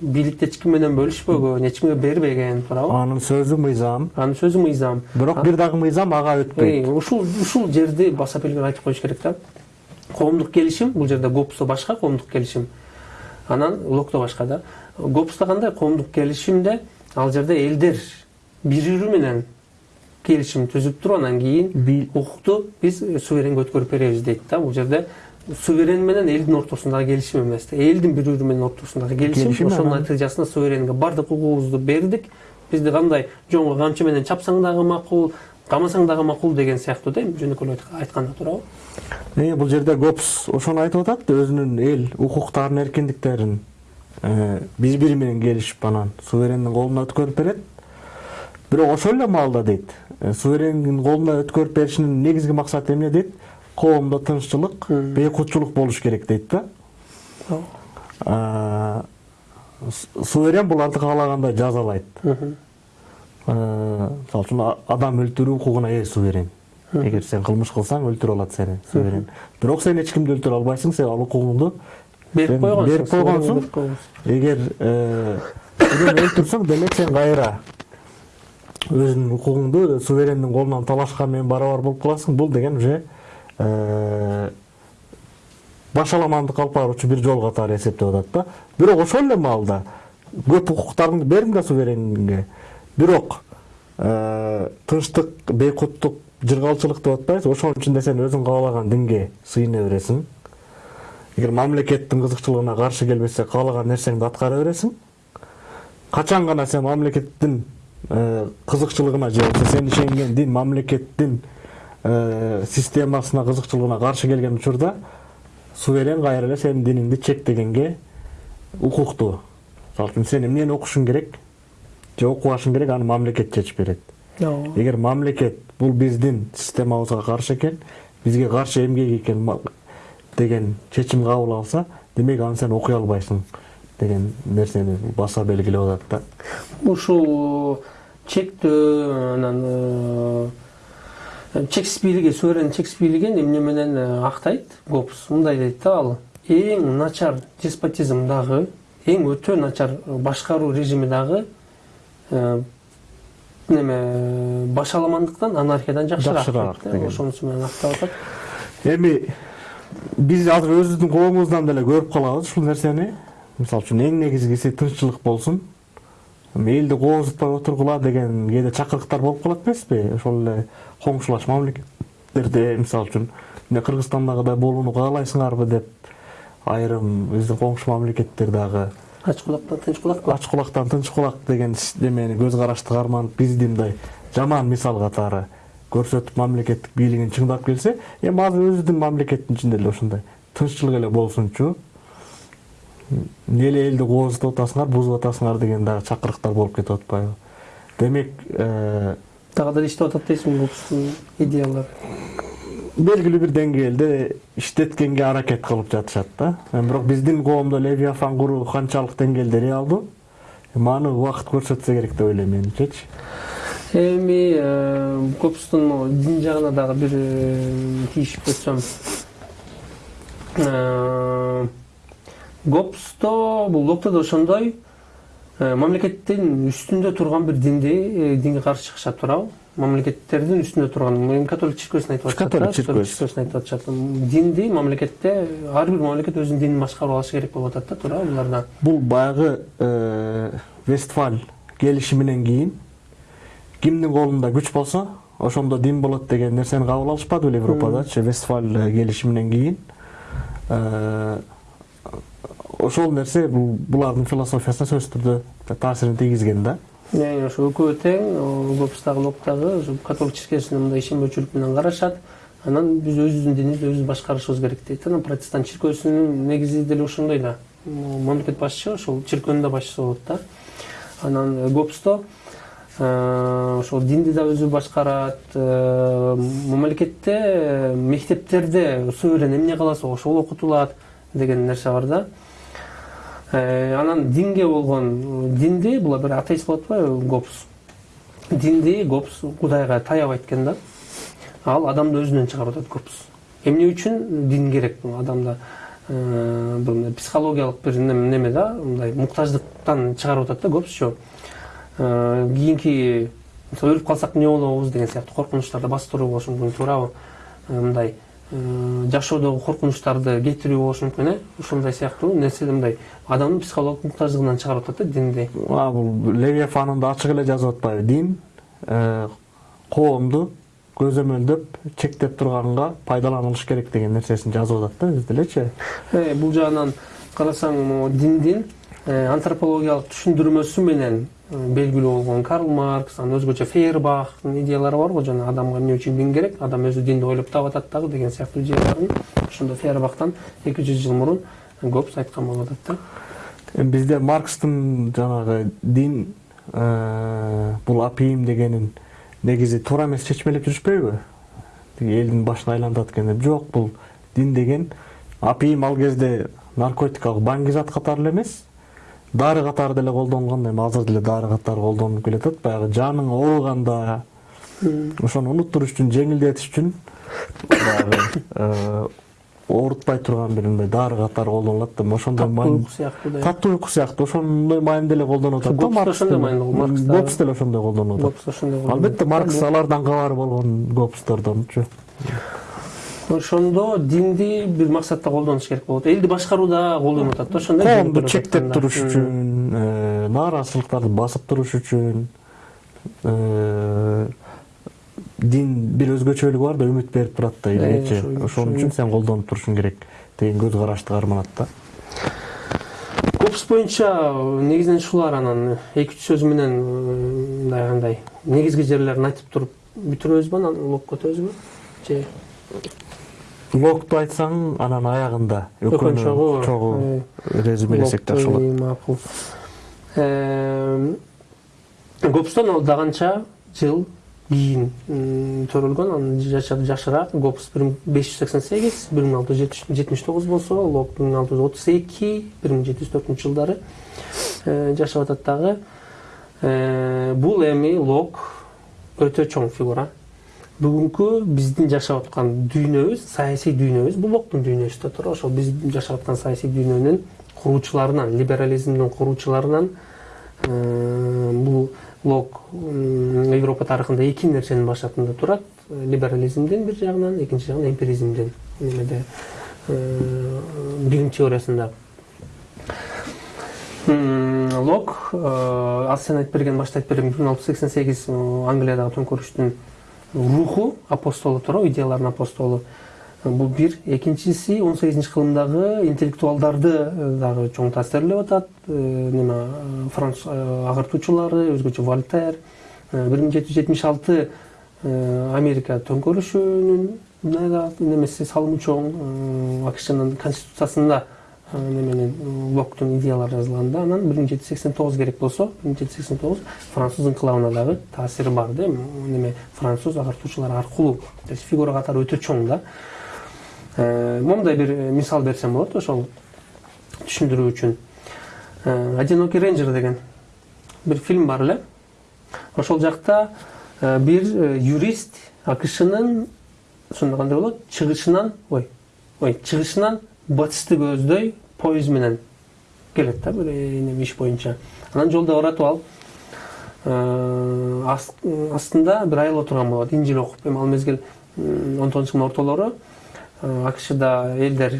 A: бийликти эч ким менен бөлүшпөгөн эч кимге бербеген туурабы.
B: Анын сөзү мыйзам.
A: Анын сөзү мыйзам.
B: Бирок бир дагы мыйзам ага өтпөйт.
A: Ушул ушул жерди баса белгилеп айтып коюш керек да. Коомдук келишим бул жерде гопсто башка коомдук келишим. Анан локто башка да гопста кандай коомдук келишимде ал жерде элдер бири бири менен келишим түзүп туруп анан кийин укукту биз суверенге өткөрүп беребиз дейт да. Бул жерде суверен менен элдин ортосундагы келишим эмес да. Элдин бири бири менен ортосундагы келишим. Ошонун натыйжасында суверенге баардык укугубузду бердик. Бизди кандай жоңго камчы менен чапсаң дагы макул камасаң дагы макул деген сыяктуу да эми жөнөкөй эле айтканда туурабы.
B: Бул жерде гопс ошону айтып атат өзүнүн эл укуктарын эркиндиктерин биз бири менен келишип анан суверендин колуна өткөрүп берет. Бирок ошол эле маалда дейт. Суверендин колуна өткөрүп беришинин негизги максаты эмне дейт? Коомдо тынччылык бейкутчулук болуш керек дейт да. Суверен буларды каалагандай жазалайт. Мисалы үчүн адам өлтүрүү укугуна ээ суверен. Эгер сен кылмыш кылсаң өлтүрүп алат сени суверен. Бирок сен эч кимди өлтүрө албайсың сен ал укугуңду
A: берип койгонсуң
B: берип койгонсуң эгер өлтүрсөң демек сен кайра өзүнүн укугуңду суверендин колунан талашкан менен барабар болуп каласың бул деген уже башаламандык алып баруучу бир жол катары эсептеп атат да. Бирок ошол эле маалда көп укуктарды бердим да суверенге бирок тынчтык бейкуттук жыргалчылык деп атпайбызбы ошонун ичинде сен өзүң каалаган динге сыйына бересиң эгер мамлекеттин кызыкчылыгына каршы келбесе каалаган нерсеңди аткара бересиң. Качан гана сен мамлекеттин кызыкчылыгына же болбосо сен ишенген дин мамлекеттин системасына кызыкчылыгына каршы келген учурда суверен кайра эле сенин диниңди чектегенге укуктуу. Мисалы үчүн сен эмнени окушуң керек же окубашың керек аны мамлекет чечип берет. Эгер мамлекет бул биздин системабызга каршы экен бизге каршы эмгек экен деген чечим кабыл алса демек аны сен окуй албайсың деген нерсени баса белгилеп атат
A: да ушул чектөө анан чексиз бийлиги суверен чексиз бийлигин эмне менен актайт гоббс мындай дейт да ал эң начар деспотизм дагы эң өтө начар башкаруу режими дагы неме башаламандыктан анархиядан жакшыраак ошонусу менен актап атат
B: эми биз азыр өзүбүздүн коомубуздан деле көрүп калабыз ушул нерсени. Мисалы үчүн эң негизгиси тынччылык болсун. Элди кооздутпай отургула деген кээде чакырыктар болуп калат эмеспи? Ошол эле коңшулаш мамлекеттерде мисалы үчүн эмне кыргызстандагыдай болууну каалайсыңарбы деп айрым биздин коңшу мамлекеттер дагы
A: ач кулактан тынч кулак
B: ач кулактан тынч кулак деген немени көз карашты карманып бизди мындай жаман мисал катары көрсөтүп мамлекеттик бийлигин чыңдап келсе эми азыр өзүбүздүн мамлекеттин ичинде деле ушундай тынччылык эле болсунчу эмне эле элди кооздутуп атасыңар бузуп атасыңар деген дагы чакырыктар болуп кетип атпайбы? Демек
A: дагы деле иштеп атат дейсиңби бул идеялар
B: белгилүү бир деңгээлде иштеткенге аракет кылып жатышат да бирок биздин коомдо левиафан куруу канчалык деңгээлде реалдуу эми аны убакыт көрсөтсө керек деп ойлойм менимчечи
A: эми копустун дин жагына дагы бир тийишип өтсөм гопсто бул локто да ошондой мамлекеттин үстүндө турган бир динди динге каршы чыгышат туурабы мамлекеттердин үстүндө турган эми католик церковьсүн айтып атышат
B: католик церковьсүн
A: айтып атышат динди мамлекетте ар бир мамлекет өзүнүн динин башкарып алышы керек болуп атат да туурабы буларда
B: бул баягы вестфаль келишиминен кийин кимдин колунда күч болсо ошондо дин болот деген нерсени кабыл алышпады беле европадачы вестфаль келишиминен кийин ошол нерсе бул булардын философиясына сөзсүз түрдө таасирин тийгизген да
A: ошо экөө тең локтагы ушу католик церковьсуна мындай ишенбөөчүлүк менен карашат анан биз өзүбүздүн динибизди өзүбүз башкарышыбыз керек дейт анан протестант чиркөөсүнүн негизи деле ошондой да мамлекет башчы ошол чиркөөнүн да башчысы болот да анан гопсто ошол динди да өзү башкарат мамлекетте мектептерде суверен эмне кааласа ошол окутулат деген нерсе бар да анан динге болгон динди булар бир атеист болуп атпайбы гопс. Динди гопс кудайга таябайт экен да. Ал адамды өзүнөн чыгарып атат гопс. Эмне үчүн дин керек? Адамда э, бир психологиялык бир неме да мындай муктаждыктан чыгарып атат да гопсчу э, кийинки мисалы өлүп калсак эмне болобуз деген сыяктуу коркунучтарды бастыруу болушу мүмкүн туурабы. Мындай жашоодогу коркунучтарды кетирүү болушу мүмкүн э? Ушундай сыяктуу нерсе мындай адамдын психологиялык муктаждыгынан чыгарып атат да динди?
B: Бул левиафанында ачык эле жазып атпайбы. Дин коомду көзөмөлдөп чектеп турганга пайдаланылыш керек деген нерсесин жазып атат да өзү делечи
A: бул жагынан карасаң могу диндин антропологиялык түшүндүрмөсү менен белгилүү болгон карл маркс анан өзгөчө фейербахтын идеялары бар го жана адамга эмне үчүн дин керек адам өзү динди ойлоп табатат дагы деген сыяктуу идеяларын ошондо фейербахтан эки жүз жыл мурун гопс айткан болуп атат
B: да бизде маркстын жанагы дин бул апийим дегенин негизи туура эмес чечмелеп жүрүшпөйбү тиги элдин башын айлантат экен деп жок бул дин деген апийим ал кезде наркотикалык баңгизат катары эле эмес дары катары деле колдонулган эми азыр деле дары катары колдонулуп келатат баягы жаның ооруганда ошону унуттуруш үчүн жеңилдетиш үчүн баягы оорутпай турган бир мындай дары катары колдонулат да ошондой
A: таттуу уйку сыяктуу
B: таттуу уйку сыяктуу ошондой маанидө эле колдонуп атат
A: да ошондой маанидө
B: гопс деле ошондой колдонуп атат.
A: Ошондой
B: албетте маркс алардан кабар болгон гопстордончу
A: ошондо динди бир максатта колдонуш керек болот. Элди башкарууда колдонуп атат да ошондой
B: коомду чектеп туруш үчүн э, нааразычылыктарды басып туруш үчүн э, дин бир өзгөчөлүгү бар да үмүт берип турат да
A: ошо-
B: ошон үчүн. сен колдонуп турушуң керек деген көз карашты карманат да.
A: Копс боюнча негизинен ушулар анан эки үч сөз менен м, мындай кандай негизги жерлерин айтып туруп бүтүрөбүзбү анан локко өтөбүзбү же?
B: Локту айтсаң анан аягында
A: Өкөн чогуу,
B: чогуу резюмелесек жакшы болот
A: макул гопстон ал да канча жыл кийин төрөлгөн анын жашары жакшыраак гопс бир миң беш жүз сексен сегиз бир миң алты жүз жетимиш тогуз болсо лок бир миң алты жүз отуз эки бир миң жети жүз төртүнчү жылдары э, жашап атат дагы Э, бул эми лок өтө чоң фигура. Бүгүнкү биздин жашап аткан дүйнөбүз саясий дүйнөбүз бул локтун дүйнөсү да туура. Ошол биз жашап аткан саясий дүйнөнүн куруучуларынан либерализмдин куруучуларынан э, бул лок европа тарыхында эки нерсенин башатында турат либерализмдин бир жагынан экинчи жагынан эмпиризмдин немеде э, билим теориясында. Лок э, ал сен айтып берген башта айтып берген бир миң алты жүз сексен сегиз англиядагы төңкөрүштүн руху апостолу туура идеялардын апостолу Э, бул бир. Экинчиси он сегизинчи кылымдагы интеллектуалдарды э, дагы чоң таасирлеп атат. Э, неме э, француз агартуучулары өзгөчө вольтер бир миң жети жүз жетимиш алты америка төңкөрүшүнүн немеси салымы чоң акшнын конституциясында неменин э, локтун идеялары жазылган да анан бир миң жети жүз сексен тогуз керек болсо бир миң жети жүз сексен тогуз француз инкылабына дагы таасири бар да? Эми неме француз агартуучулар аркылуу то есть фигура катары өтө чоң да? Э, момундай бир э, мисал берсем болот ошол түшүндүрүү үчүн одинокий рейнджер деген бир фильм бар эле ошол жакта бир юрист акшнын ошондо кандай болот чыгышынан ой ой чыгышынан батышты көздөй поезд менен келет да бир э, неме иш боюнча анан жолдо ыратып алып аст- астында бир айыл отурган болот инжил окуп эми ал мезгил он тогузунчу кылымдын ортолору акшда элдер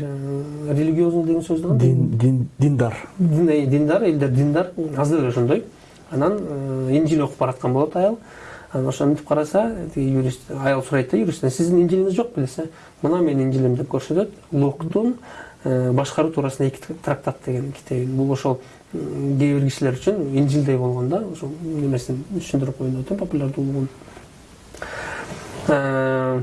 A: религиозный деген сөздү
B: дин дин диндар
A: Дин- диндар элдер диндар азыр эле ошондой анан инжил окуп бараткан болот айыл анан ошо мынтип караса тиги юрист аял сурайт да юристтен сиздин инжилиңиз жок беле мына менин инжилим деп көрсөтөт локтун э, башкаруу туурасында эки трактат деген китеби бул ошол кээ бир кишилер үчүн инжилдей болгон да ошол немесин түшүндүрүп коеюн деп атам популярдуулугун Э,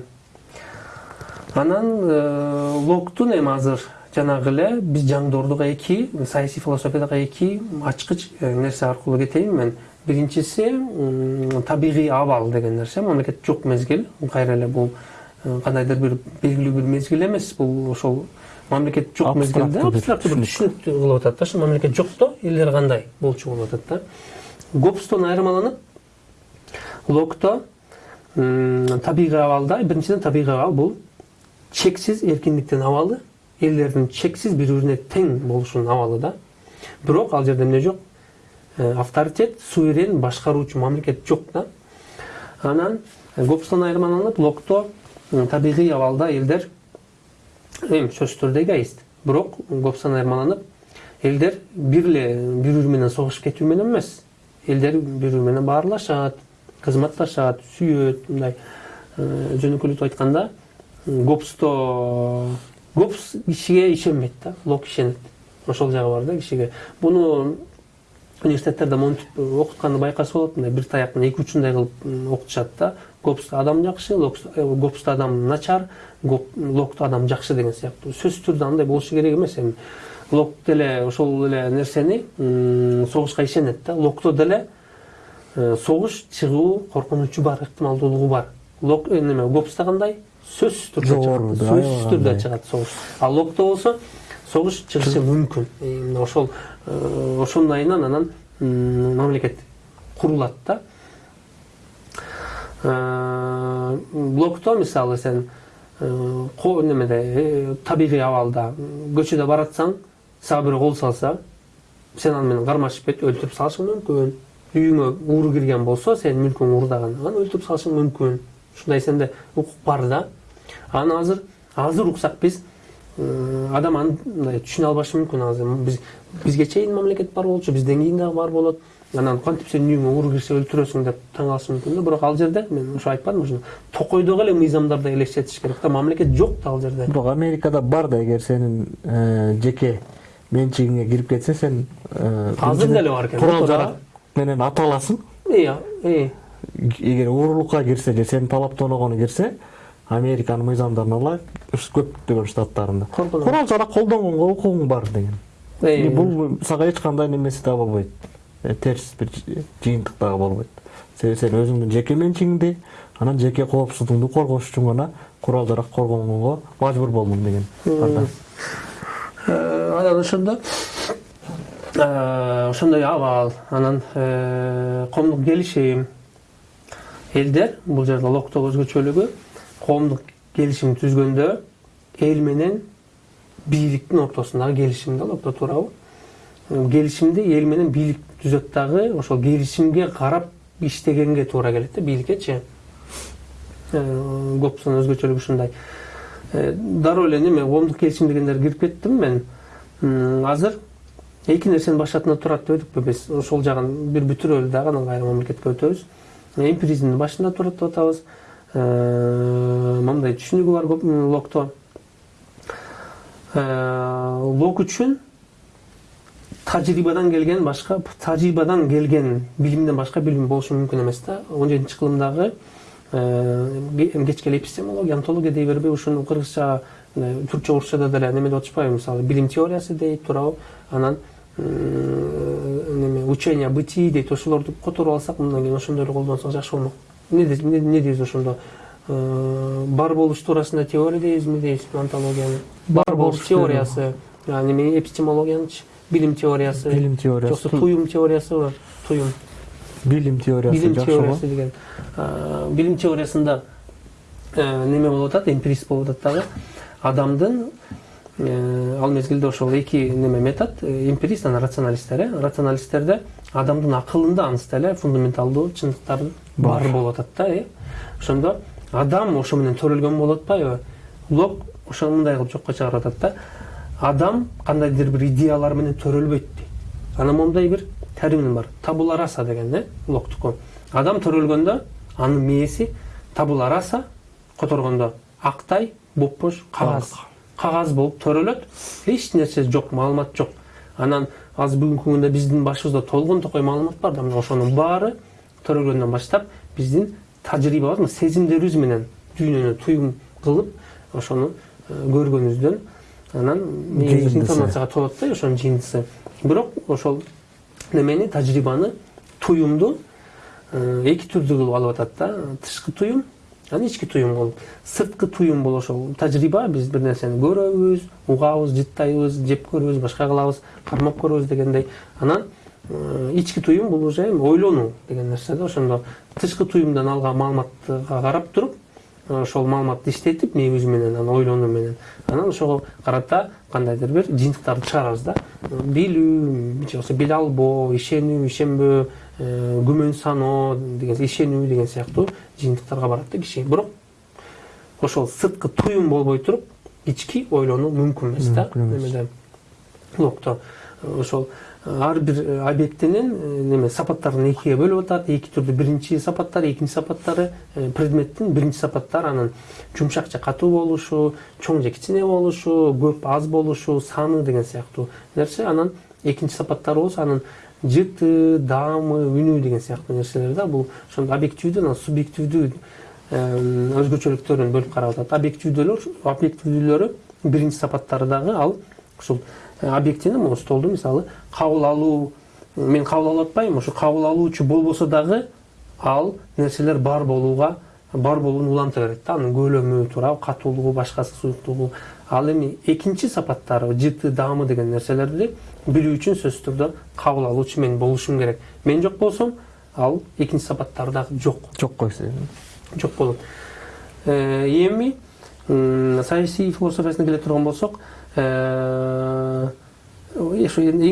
A: анан э, локтун эми азыр жанагы эле биз жаңдоордуга эки саясий философиядагы эки ачкыч э, нерсе аркылуу кетейин мен. Биринчиси табигый абал деген нерсе мамлекет жок мезгил. Кайра эле бул э, кандайдыр бир белгилүү бир мезгил эмес. Бул ошол мамлекет
B: бир
A: абстрактуу бир
B: түшүнүк.
A: түшүнүктүү кылып атат да. Ошо мамлекет жокто элдер кандай болчу болуп атат да. Гобстон айырмаланып локто табигый абалда биринчиден табигый абал бул чексиз эркиндиктин абалы элдердин чексиз бири бирине тең болушунун абалы да. Бирок ал жерде эмне жок Э, авторитет суверен башкаруучу мамлекет жок да. Анан э, гобстон айырмаланып локто табигый абалда элдер эми сөзсүз түрдө эгоист бирок гобстон айырмаланып элдер бир эле бири бири менен согушуп кетүү менен эмес элдер бири бири менен баарлашат кызматташат сүйөт мындай жөнөкөйлүктүү айтканда м, гобсто гобс кишиге ишенбейт да лок ишенет ошол жагы бар да кишиге буну университеттерде монтип окутканды байкаса болот мындай бир таяктын эки учундай кылып окутушат да гобсто адам жакшы гобсто адам начар локто адам жакшы деген сыяктуу сөзсүз түрдө андай болушу керек эмес эми лок деле ошол эле нерсени согушка ишенет да. Локто деле э, согуш чыгуу коркунучу бар ыктымалдуулугу бар. Лок э, неме гобста кандай сөзсүз түрдө
B: Жогору,
A: сөзсүз түрдө чыгат согуш ал локто болсо согуш чыгышы мүмкүн Э, мына ошол э, ошонун айынан анан мамлекет курулат да. Э, блокто мисалы сен э, немеде э, табигый абалда көчөдө баратсаң сага бирөө кол салса сен аны менен кармашып кетип өлтүрүп салышың мүмкүн үйүңө ууру кирген болсо сенин мүлкүң уурдаган анан өлтүрүп салышың мүмкүн ушундай сенде укук бар да. Анан азыр азыр уксак биз адам андай түшүнө албашы мүмкүн азыр. Биз бизге чейин мамлекет бар болчу бизден кийин дагы бар болот анан кантип сенин үйүңө уру кирсе өлтүрөсүң деп таң калышы мүмкүн да бирок ал жерде мен ошо айтпадымбы ушуну. Токойдогу эле мыйзамдарды элестетиш керек да мамлекет жок да ал жерде.
B: Бирок америкада бар да эгер сенин жеке менчигиңе кирип кетсе сен
A: азыр деле бар экен
B: курал жарак менен ата аласың. Эгер уурулукка кирсе же сенин талаптооногону кирсе американын мыйзамдарын ала көптөгөн штаттарында. Курал жарак колдонгонго укугуң бар деген. Бул сага эч кандай немеси да болбойт терс бир жыйынтык дагы болбойт себеби сен өзүңдүн жеке менчигиңди анан жеке коопсуздугуңду коргош үчүн гана курал жарак коргонууга мажбур болдуң деген да
A: анан ошондо ошондой абал анан коомдук келишим. Элдер бул жерде локтогу өзгөчөлүгү коомдук келишим түзгөндө эл менен бийликтин ортосундагы келишим да локто туурабы. Келишимди эл менен бийлик түзөт дагы ошол келишимге карап иштегенге туура келет да бийликкечи көпсүн өзгөчөлүгү ушундай. Дароо эле неме коомдук келишим дегендерге кирип кеттим мен. Азыр эки нерсенин башатында турат дебедикпи биз? Ошол жагын бир бүтүрөлү дагы анан кайра мамлекетке өтөбүз. Эмпиризмдин башында турат деп атабыз. Мындай түшүнүгү бар локто. Лок үчүн тажрыйбадан келген башка тажрыйбадан келген билимден башка билим болушу мүмкүн эмес да. Он жетинчи кылымдагы кечки эле эпистемология антология дей бербей ушуну кыргызча түркчө орусчада деле неме деп атышпайбы? Мисалы билим теориясы дейт туурабы анан неме учение бытии дейт. Ошолорду которуп алсак мындан кийин ошондойду колдонсок жакшы болмок. Эмне дейбиз ошондо? Бар болуш туурасында теория дейбизби дейбизби антологияны бар болуш теориясы неме эпистемологиянычы билим теориясы
B: билим теориясы
A: жоксо туюм теориясыбы туюм
B: билим теориясы
A: билим теориясы деген билим теориясында неме болуп атат эмпирист болуп атат дагы адамдын ал мезгилде ошол эки неме метод эмпирист анан рационалисттер э рационалисттерде адамдын акылында аныста эле фундаменталдуу чындыктар бар болуп атат да э ошондо адам ошо менен төрөлгөн болуп атпайбы лок ошо мындай кылып жокко чыгарып атат да адам кандайдыр бир идеялар менен төрөлбөйт дейт анан моундай бир термин бар. Табула раса деген э локтуку адам төрөлгөндө анын мээси табула раса которгондо актай бопбош кагаз кагаз болуп төрөлөт эч нерсе жок маалымат жок анан азыр бүгүнкү күндө биздин башыбызда толгон токой маалымат бар да мына ошонун баары төрөлгөндөн баштап биздин тажрыйбабыз сезимдерибиз менен дүйнөнү туюм кылып ошону көргөнүбүздөн анан информацияга толот да ошонун жыйынтысы бирок ошол немени тажрыйбаны туюмду эки түрдүү кылып алып атат да. Тышкы туюм анан ички туюм болуп. Сырткы туюм бул ошол тажрыйба биз бир нерсени көрөбүз угабыз жыттайбыз жеп көрөбүз башка кылабыз кармап көрөбүз дегендей. Анан ички туюм бул уже ойлонуу деген нерсе да. Ошондо тышкы туюмдан алган маалыматка карап туруп ошол маалыматты иштетип мээбиз менен анан ойлонуу менен. Анан ошого карата кандайдыр бир жыйынтыктарды чыгарабыз да. Билүү же болбосо биле албоо ишенүү ишенбөө күмөн саноо деген ишенүү деген сыяктуу жыйынтыктарга барат да киши. Бирок ошол сырткы туюм болбой туруп ички ойлонуу мүмкүн эмес да. Немеде локто ошол ар бир объектинин неме сапаттарын экиге бөлүп атат эки түрдүү биринчи сапаттары экинчи сапаттары предметтин биринчи сапаттары анын жумшак же катуу болушу чоң же кичине болушу көп аз болушу саны деген сыяктуу нерсе анан экинчи сапаттары болсо анын жыты даамы үнү деген сыяктуу нерселер да бул ошондо объективдүү анан субъективдүү өзгөчөлүктөрүн бөлүп карап атат объективдүүлөр объективдүүлөрү биринчи сапаттары дагы ал ушул объектини могу столду мисалы кабыл алуу мен кабыл алып атпайбынбы ошо кабыл алуучу болбосо дагы ал нерселер бар болууга бар болууну уланта берет да. Анын көлөмү туурабы катуулугу башкасы суюктугу ал эми экинчи сапаттары жыты даамы деген нерселерди билүү үчүн сөзсүз түрдө кабыл алуучу мен болушум керек. Мен жок болсом ал экинчи сапаттары дагы жок.
B: Жок койсо
A: жок болот. Эми саясий философиясына келе турган болсок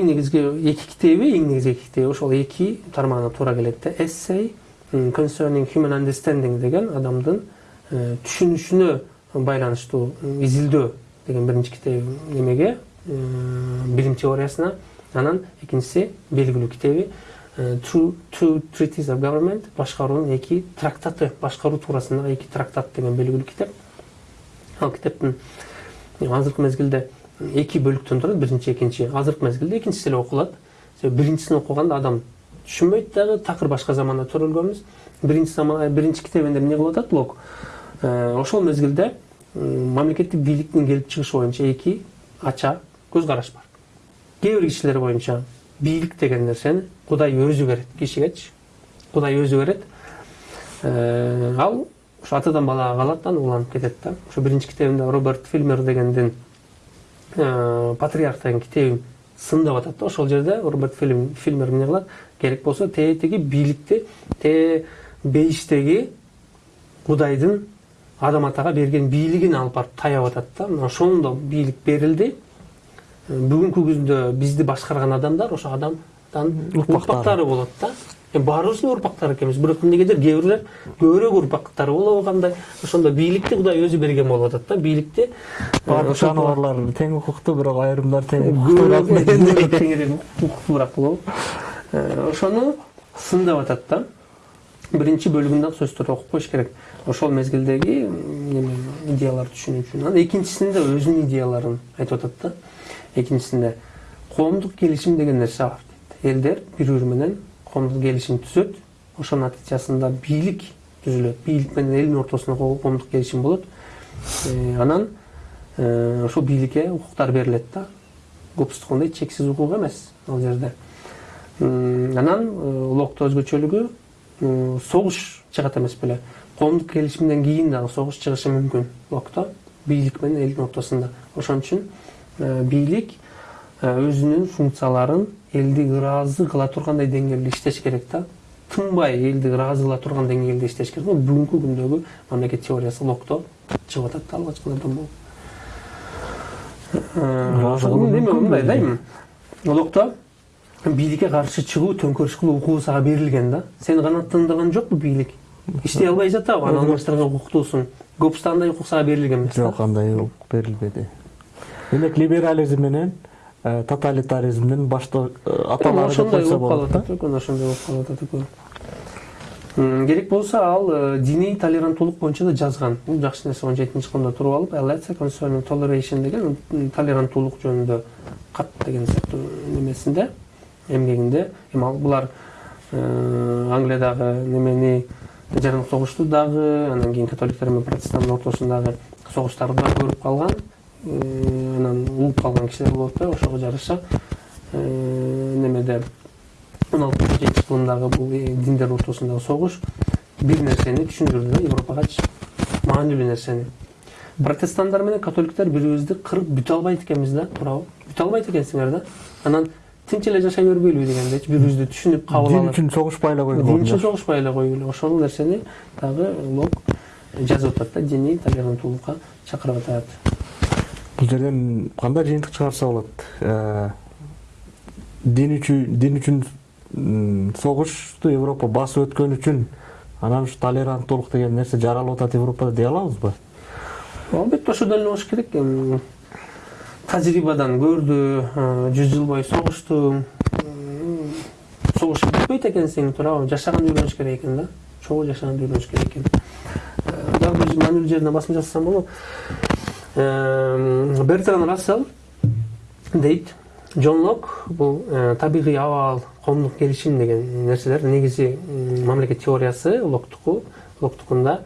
A: негизги эки китеби эң негизги эки китеби ошол эки тармагына туура келет да essay concerning human understanding деген адамдын түшүнүшүнө байланыштуу изилдөө деген биринчи китеби немеге билим теориясына анан экинчиси белгилүү китеби two treaties of government башкаруунун эки трактаты башкаруу туурасындагы эки трактат деген белгилүү китеп ал китептин азыркы мезгилде эки бөлүктөн турат биринчи экинчи. Азыркы мезгилде экинчиси эле окулат. Себеби биринчисин окуганда адам түшүнбөйт дагы такыр башка заманда төрөлгөнбүз. Биринчи биринчи китебинде эмне кылып атат? Лок ошол мезгилде мамлекеттик бийликтин келип чыгышы боюнча эки ача көз караш бар. Кээ бир кишилер боюнча бийлик деген нерсени кудай өзү берет кишигечи. Кудай өзү берет. Ал ошо атадан балага калат анан уланып кетет да ошо биринчи китебинде роберт фильмер дегендин патриарх деген китебин сындап атат да. Ошол жерде роберт фильмер эмне кылат? Керек болсо тетиги бийликти тээ бейиштеги кудайдын адам атага берген бийлигин алып барып таяп атат да. Мына ошондо бийлик берилди. Бүгүнкү күндө бизди башкарган адамдар ошо адамдан урпактары болот да. Баарыбыздын урпактары экенбиз бирок эмнегедир кээ бирлер көбүрөөк урпактары болобу кандай ошондо бийликти кудай өзү берген болуп атат да бийликти
B: баардык жаныбарлар тең укуктуу бирок айрымдар тең
A: укуктуураак укуктуураак болобу ошону сындап атат да биринчи бөлүгүн дагы сөзсүз түрдө окуп коюш керек ошол мезгилдеги эме идеяларды түшүнүү үчүн анан экинчисинде өзүнүн идеяларын айтып атат да экинчисинде коомдук келишим деген нерсе бар дейт элдер бири бири менен коомдук келишим түзөт ошонун натыйжасында бийлик түзүлөт. Бийлик менен элдин ортосунда коомдук келишим болот. Анан ошол бийликке укуктар берилет да. Дегендей чексиз укук эмес ал жерде. Анан локто өзгөчөлүгү согуш чыгат эмес беле. Коомдук келишимден кийин дагы согуш чыгышы мүмкүн локто бийлик менен элдин ортосунда. Ошон үчүн бийлик өзүнүн функцияларын элди ыраазы кыла тургандай деңгээлде иштеш керек да тынбай элди ыраазы кыла турган деңгээлде иштеш керек. Бүгүнкү күндөгү мамлекет теориясы локто. Чыгып атат да алгачкылардан болуп эме мындай да эми локто бийликке каршы чыгуу төңкөрүш кылуу укугу сага берилген да. Сени канааттандырган жокпу бийлик иштей албай жатабы аны алмаштырганга укуктуусуң гопста андай укук сага берилген эмес
B: жок андай укук берилбеди демек либерализм менен тоталитаризмдин башты аталары
A: ошондой болуп калып атат экен ошондой болуп калып атат экен керек болсо ал диний толеранттуулук боюнча да жазган. Бул жакшы нерсе он жетинчи кылымда туруп алып concerning toleration деген толеранттуулук жөнүндө кат деген сыяктуу немесинде эмгегинде. Эми ал булар англиядагы немени жарандык согушту дагы анан кийин католиктер менен протестанттын ортосундагы согуштарды да көрүп калган. Анан угуп калган кишилер болот да ошого жараша немеде он алтынчы кылымдагы бул диндер ортосундагы согуш бир нерсени түшүндүрдү да европагачы маанилүү нерсени протестанттар менен католиктер бири бирибизди кырып бүтө албайт экенбиз да туурабы бүтө албайт экенсиңер да. Анан тинч эле жашай бербейлиби дегендейчи бири бирибизди түшүнүп кабыл алып
B: дин үчүн согушпай эле койгула
A: дин үчүн согушпай эле койгула ошол нерсени дагы лок жазып атат да диний толеранттуулукка чакырып атат
B: бул жерден кандай жыйынтык чыгарса болот? Дин үчүн дин үчүн согушту европа басып өткөн үчүн анан ушу толеранттуулук деген нерсе жаралып атат европада дей алабызбы
A: албетте ошондой эле болуш керек. Тажрыйбадан көрдү жүз жыл бою согушту. Согушуп бүтпөйт экенсиң туурабы жашаганды үйрөнүш керек экен да. Чогуу жашаганды үйрөнүш керек экен. Дагы бир маанилүү жерине басым жасасам болот бертран рассел дейт. Жон лок бул табигый абал коомдук келишим деген нерселер. Негизи мамлекет теориясы локтуку локтукунда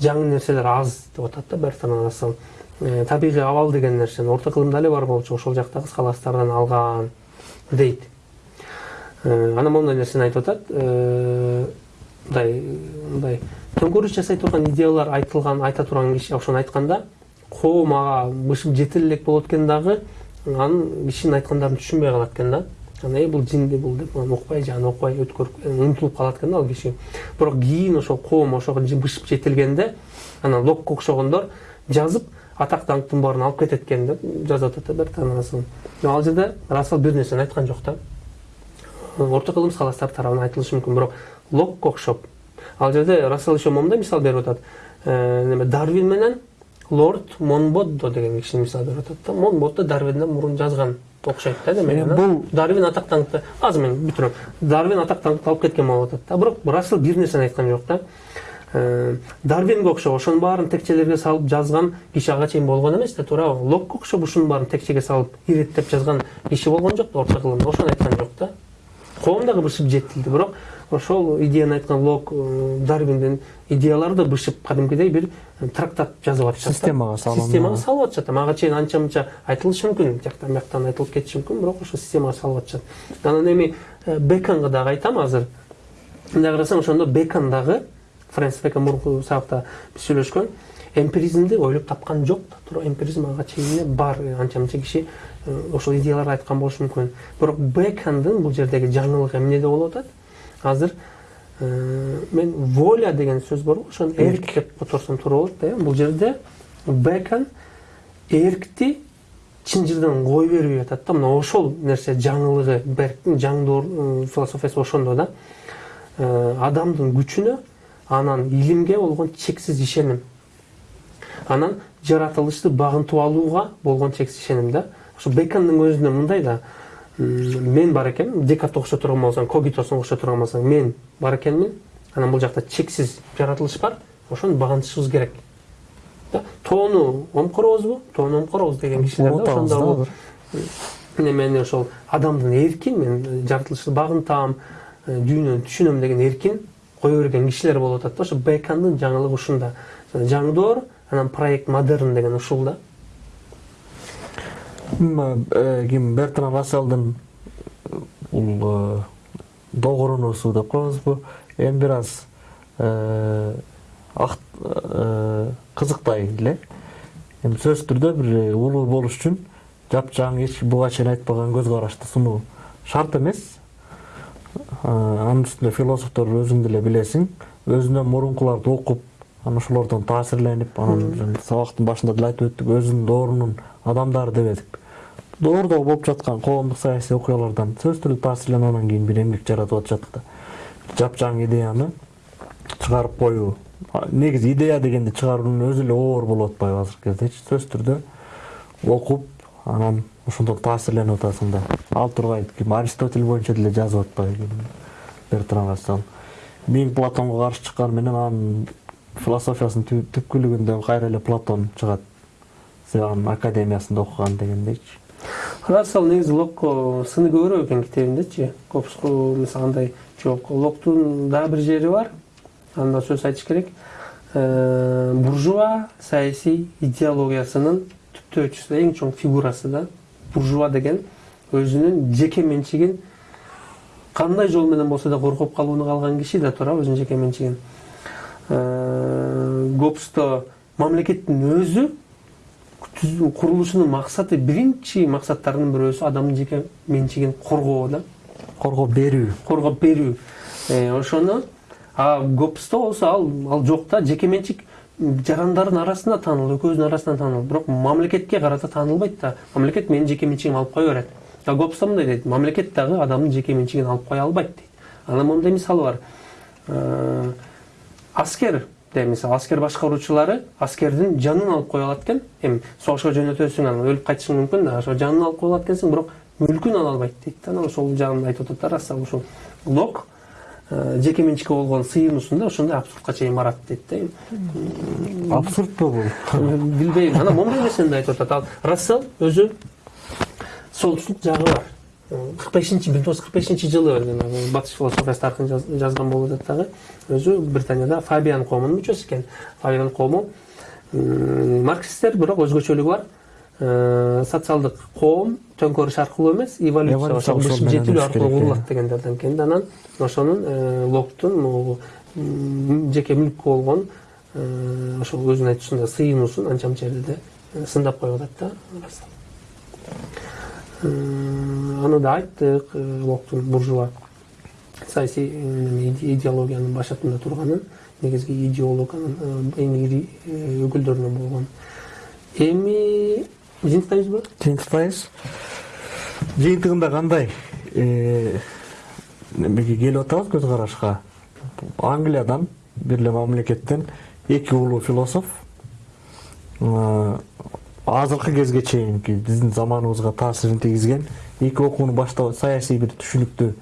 A: жаңы нерселер аз деп атат да бертран рассел. Табигый абал деген нерсени орто кылымда эле бар болчу ошол жактагы скаластардан алган дейт. Анан моундай нерсени айтып атат. Мындай мындай. Төңкөрүш жасай турган идеялар айтылган айта турган киши ошону айтканда коом ага бышып жете элек болот экен дагы анан кишинин айткандарын түшүнбөй калат экен да. Анан э бул жинди бул деп анан укпай же аны укпай өткөрүп умтулуп калат экен да ал киши бирок кийин ошол коом ошого бышып жетилгенде анан локко окшогондор жазып атак даңктын баарын алып кетет экен деп жазып атат да ал жерде расел бир нерсени айткан жок да орто кылым скаластар тарабынан айтылышы мүмкүн бирок локко окшоп ал жерде расел еще момундай мисал берип атат неме дарвин менен лорд монбоддо деген кишини мисал берип атат да. Монбоддо дарвинден мурун жазган окшойт да демек
B: бул-
A: дарвин атактан азыр мен бүтүрөм дарвин атактан алып кеткен болуп атат да. Бирок расел бир нерсени айткан жок да дарвинге окшоп ошонун баарын текчелерге салып жазган киши ага чейин болгон эмес да туурабы локко окшоп ушунун баарын текчеге салып иреттеп жазган киши болгон жок да орто кылымда ошону айткан жок да коом дагы бышып жетилди бирок ошол идеяны айткан лок дарвиндин идеялары да бышып кадимкидей бир трактат жазып атышат да.
B: Системага салынып.
A: системага салып атышат ага чейин анча мынча айтылышы мүмкүн. Жактан бияктан айтылып кетиши мүмкүн бирок ошо системага салып атышат анан эми э, беконго дагы айтам азыр. Мындай карасаң ошондо бекон дагы фрэнсис бекон мурунку сабакта биз сүйлөшкөн эмпиризмди ойлоп тапкан жок да. Туура эмпиризм ага чейин эле бар анча мынча киши э, ошол идеяларды айткан болушу мүмкүн. Бирок бекондун бул жердеги жаңылыгы эмнеде болуп атат? Азыр э, мен воля деген сөз барго ошону эрк деп которсом туура болот да э бул жерде бекон эркти чын жерден кое бербей атат да мына ошол нерсе жаңылыгы берктин жаңдуу э, философиясы ошондо да адамдын күчүнө анан илимге болгон чексиз ишеним анан жаратылышты багынтып алууга болгон чексиз ишеним да ошо бекондун өзүндө мындай да мен бар экенмин декартты болсоң когитосун окшош турган болсоң мен бар экенмин анан бул жакта чексиз жаратылыш бар. Ошону багынтышыбыз керек. Да? Тоону омкоробузбу тоону омкоробуз деген кишилер да ошондо мен ошол адамдын эркин мен жаратылышты багынтам э, дүйнөнү түшүнөм деген эркин кое берген кишилер болуп атат да ошо бекондун жаңылыгы ушунда. Жаңдоор анан проект модерн деген ушул да.
B: М, э, ким бертран расселдин бул э, догурунуусу деп коебузбу эми бир аз э, э, кызыктай эле эми сөзсүз түрдө бир улуу болуш үчүн жапжаң эч буга чейин айтпаган көз карашты сунуу шарт эмес Э, анын үстүнө философтор өзүң деле билесиң өзүнөн мурункуларды окуп анан ошолордон таасирленип анан сабактын башында деле айтып өттүк өзүнүн доорунун адамдары дебедик доордо болуп жаткан коомдук саясий окуялардан түрдө таасирленип анан кийин бир эмгек жаратып атышат да жапжаң идеяны чыгарып коюу негизи идея дегенди чыгаруунун өзү эле оор болуп атпайбы азыркы кездечи сөзсүз түрдө окуп анан ошондон таасирленип атасың да ал тургай ким аристотель боюнча деле жазып атпайбы бертран рассел. Мен платонго каршы чыкканы менен анын философиясынын түп- түпкүлүгүндө кайра эле платон чыгат сен анын академиясында окуган дегендейчи
A: рассел негизи локко сыны көбүрөөк экен китебиндечи копску мисалы андай жок локтун дагы бир жери бар. Анда сөз айтыш керек. Э, буржуа саясий идеологиясынын түптөөчүсү эң чоң фигурасы да. Буржуа деген өзүнүн жеке менчигин кандай жол менен болсо да коргоп калууну каалаган киши да туурабы өзүнүн жеке менчигин Э, гоббсто мамлекеттин өзү курулушунун максаты биринчи максаттарынын бирөөсү адамдын жеке менчигин коргоо да?
B: Коргоп берүү.
A: Коргоп берүү. Э, ошону а гоббсто болсо ал ал жок да жеке менчик жарандардын арасында таанылуу экөөбүздүн арасынан таанылуу бирок мамлекетке карата таанылбайт да. Мамлекет менин жеке менчигимди алып кое берет. А гоббсто мындай дейт. Мамлекет дагы адамдын жеке менчигин алып кое албайт дейт. Анан моундай мисалы бар. Э, аскер де мисалы аскер башкаруучулары аскердин жанын алып кое алат экен эми согушка жөнөтөсүң анан өлүп кайтышың мүмкүн да ошо жанын алып кое алат экенсиң бирок мүлкүн ала албайт дейт да анан ошол жагын айтып атат да рассел ушул лок жеке менчикке болгон сыйынуусунда ошондой абсурдка чейин барат дейт да
B: абсурдпу бул
A: билбейм анан моундай нерсени да айтып атат ал рассел өзү солтүстүк жагы бар кырк бешинчи миң тогуз жүз кырк бешинчи жылы батыш философиясы тарыхын жаз- жазган болуп атат дагы өзү британияда фабиан коомунун мүчөсү экен фабиан коому м, марксисттер бирок өзгөчөлүгү бар. Социалдык коом төңкөрүш аркылуу эмес эволюция
B: Эволюция өсүш
A: аркылуу
B: керек,
A: курулат дегендерден анан ошонун локтун жеке мүлккө болгон ошол өзүнүн айтуусунда сыйынуусун анча мынча жерде сындап коюп атат да аны да айттык э, локтун буржуа. Саясий э, иде- идеологиянын башатында турганын негизги идеолог анын э, эң ири э, өкүлдөрүнөн болгон эми жыйынтыктайбызбы
B: жыйынтыктайбыз жыйынтыгында кандай Э, эмеге келип атабыз көз карашка англиядан бир эле мамлекеттен эки улуу философ. Э, азыркы кезге чейинки биздин заманыбызга таасирин тийгизген эки окууну баштап саясий бир түшүнүктү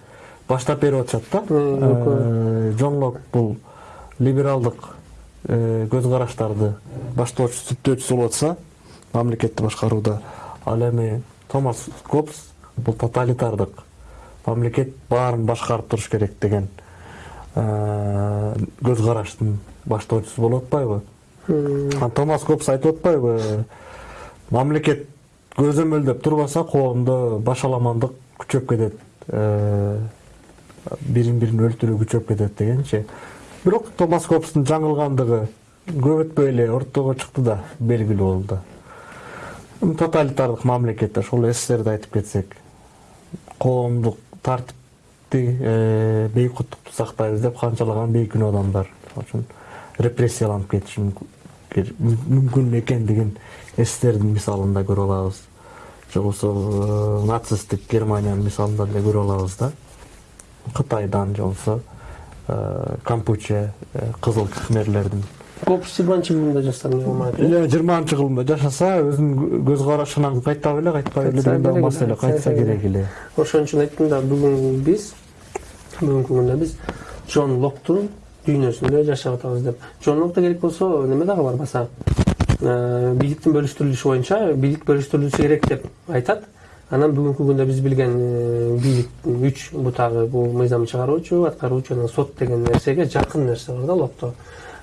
B: баштап берип атышат да. Э, жон лок бул либералдык э, көз караштарды баштоочу сүптөөчүсү болуп атса мамлекетти башкарууда ал эми томас гоббс бул тоталитардык мамлекет баарын башкарып туруш керек деген э, көз караштын баштоочусу болуп атпайбы? Томас гоббс айтып атпайбы? Мамлекет көзөмөлдөп турбаса коомдо башаламандык күчөп кетет бирин бирин өлтүрүү күчөп кетет дегенчи бирок томас гоббстун жаңылгандыгы көп өтпөй эле ортого чыкты да белгилүү болду. Тоталитардык мамлекет ошол сссрди айтып кетсек коомдук тартипти э, бейкуттукту сактайбыз деп канчалаган бейкүнөө адамдар. Үчүн репрессияланып кетиши мүмкүн экендигин сссрдин мисалында көрүп алабыз же болбосо нацисттик германиянын мисалында деле көрүп алабыз да кытайдан же болбосо кампуче кызыл кхмерлердин
A: Гопс жыйырманчы кылымда болмайт
B: эле жыйырманчы кылымда жашаса өзүнүн көз карашынан кайтпай эле кайтпай эле деген маселе кайтса керек эле
A: ошон үчүн айттым да бүгүн биз бүгүнкү күндө биз джон локтун дүйнөсүндө жашап атабыз деп джон локто керек болсо неме дагы бар баса бийликтин бөлүштүрүлүшү боюнча бийлик бөлүштүрүлүшү керек деп айтат анан бүгүнкү күндө биз билген бийликтин үч бутагы бул мыйзам чыгаруучу аткаруучу анан сот деген нерсеге жакын нерсе бар да локто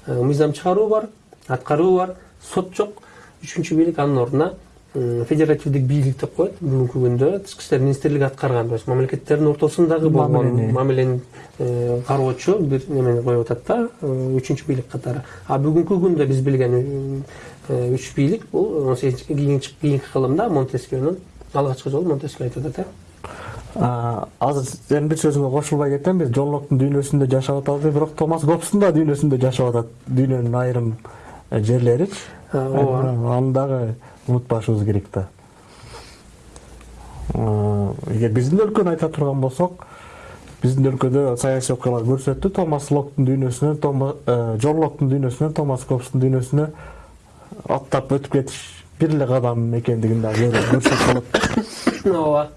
A: Э, мыйзам чыгаруу бар аткаруу бар сот жок үчүнчү бийлик анын ордуна федеративдик бийлик деп коет бүгүнкү күндө тышкы иштер министрлиги аткарган то есть мамлекеттердин ортосундагы болгон
B: Мамилени.
A: кароочу бир немени коюп атат да үчүнчү бийлик катары а бүгүнкү күндө биз билген э, үч бийлик бул он сегизинчи кийинки кийинки кылымда монтескионун алгачкы жолу монтескио айтып атат э
B: азыр сенин бир сөзүңө кошулбай кетем биз жон локтун дүйнөсүндө жашап атабыз бирок томас гоббстун да дүйнөсүндө жашап атат дүйнөнүн айрым жерлеричи
A: ооба
B: аны дагы унутпашыбыз керек да эгер биздин өлкөнү айта турган болсок биздин өлкөдө саясий окуялар көрсөттү томас локтун дүйнөсүнөн жон локтун дүйнөсүнөн томас гоббстун дүйнөсүнө аттап өтүп кетиш бир эле кадам экендигин дагы көрсөтүп болот
A: ооба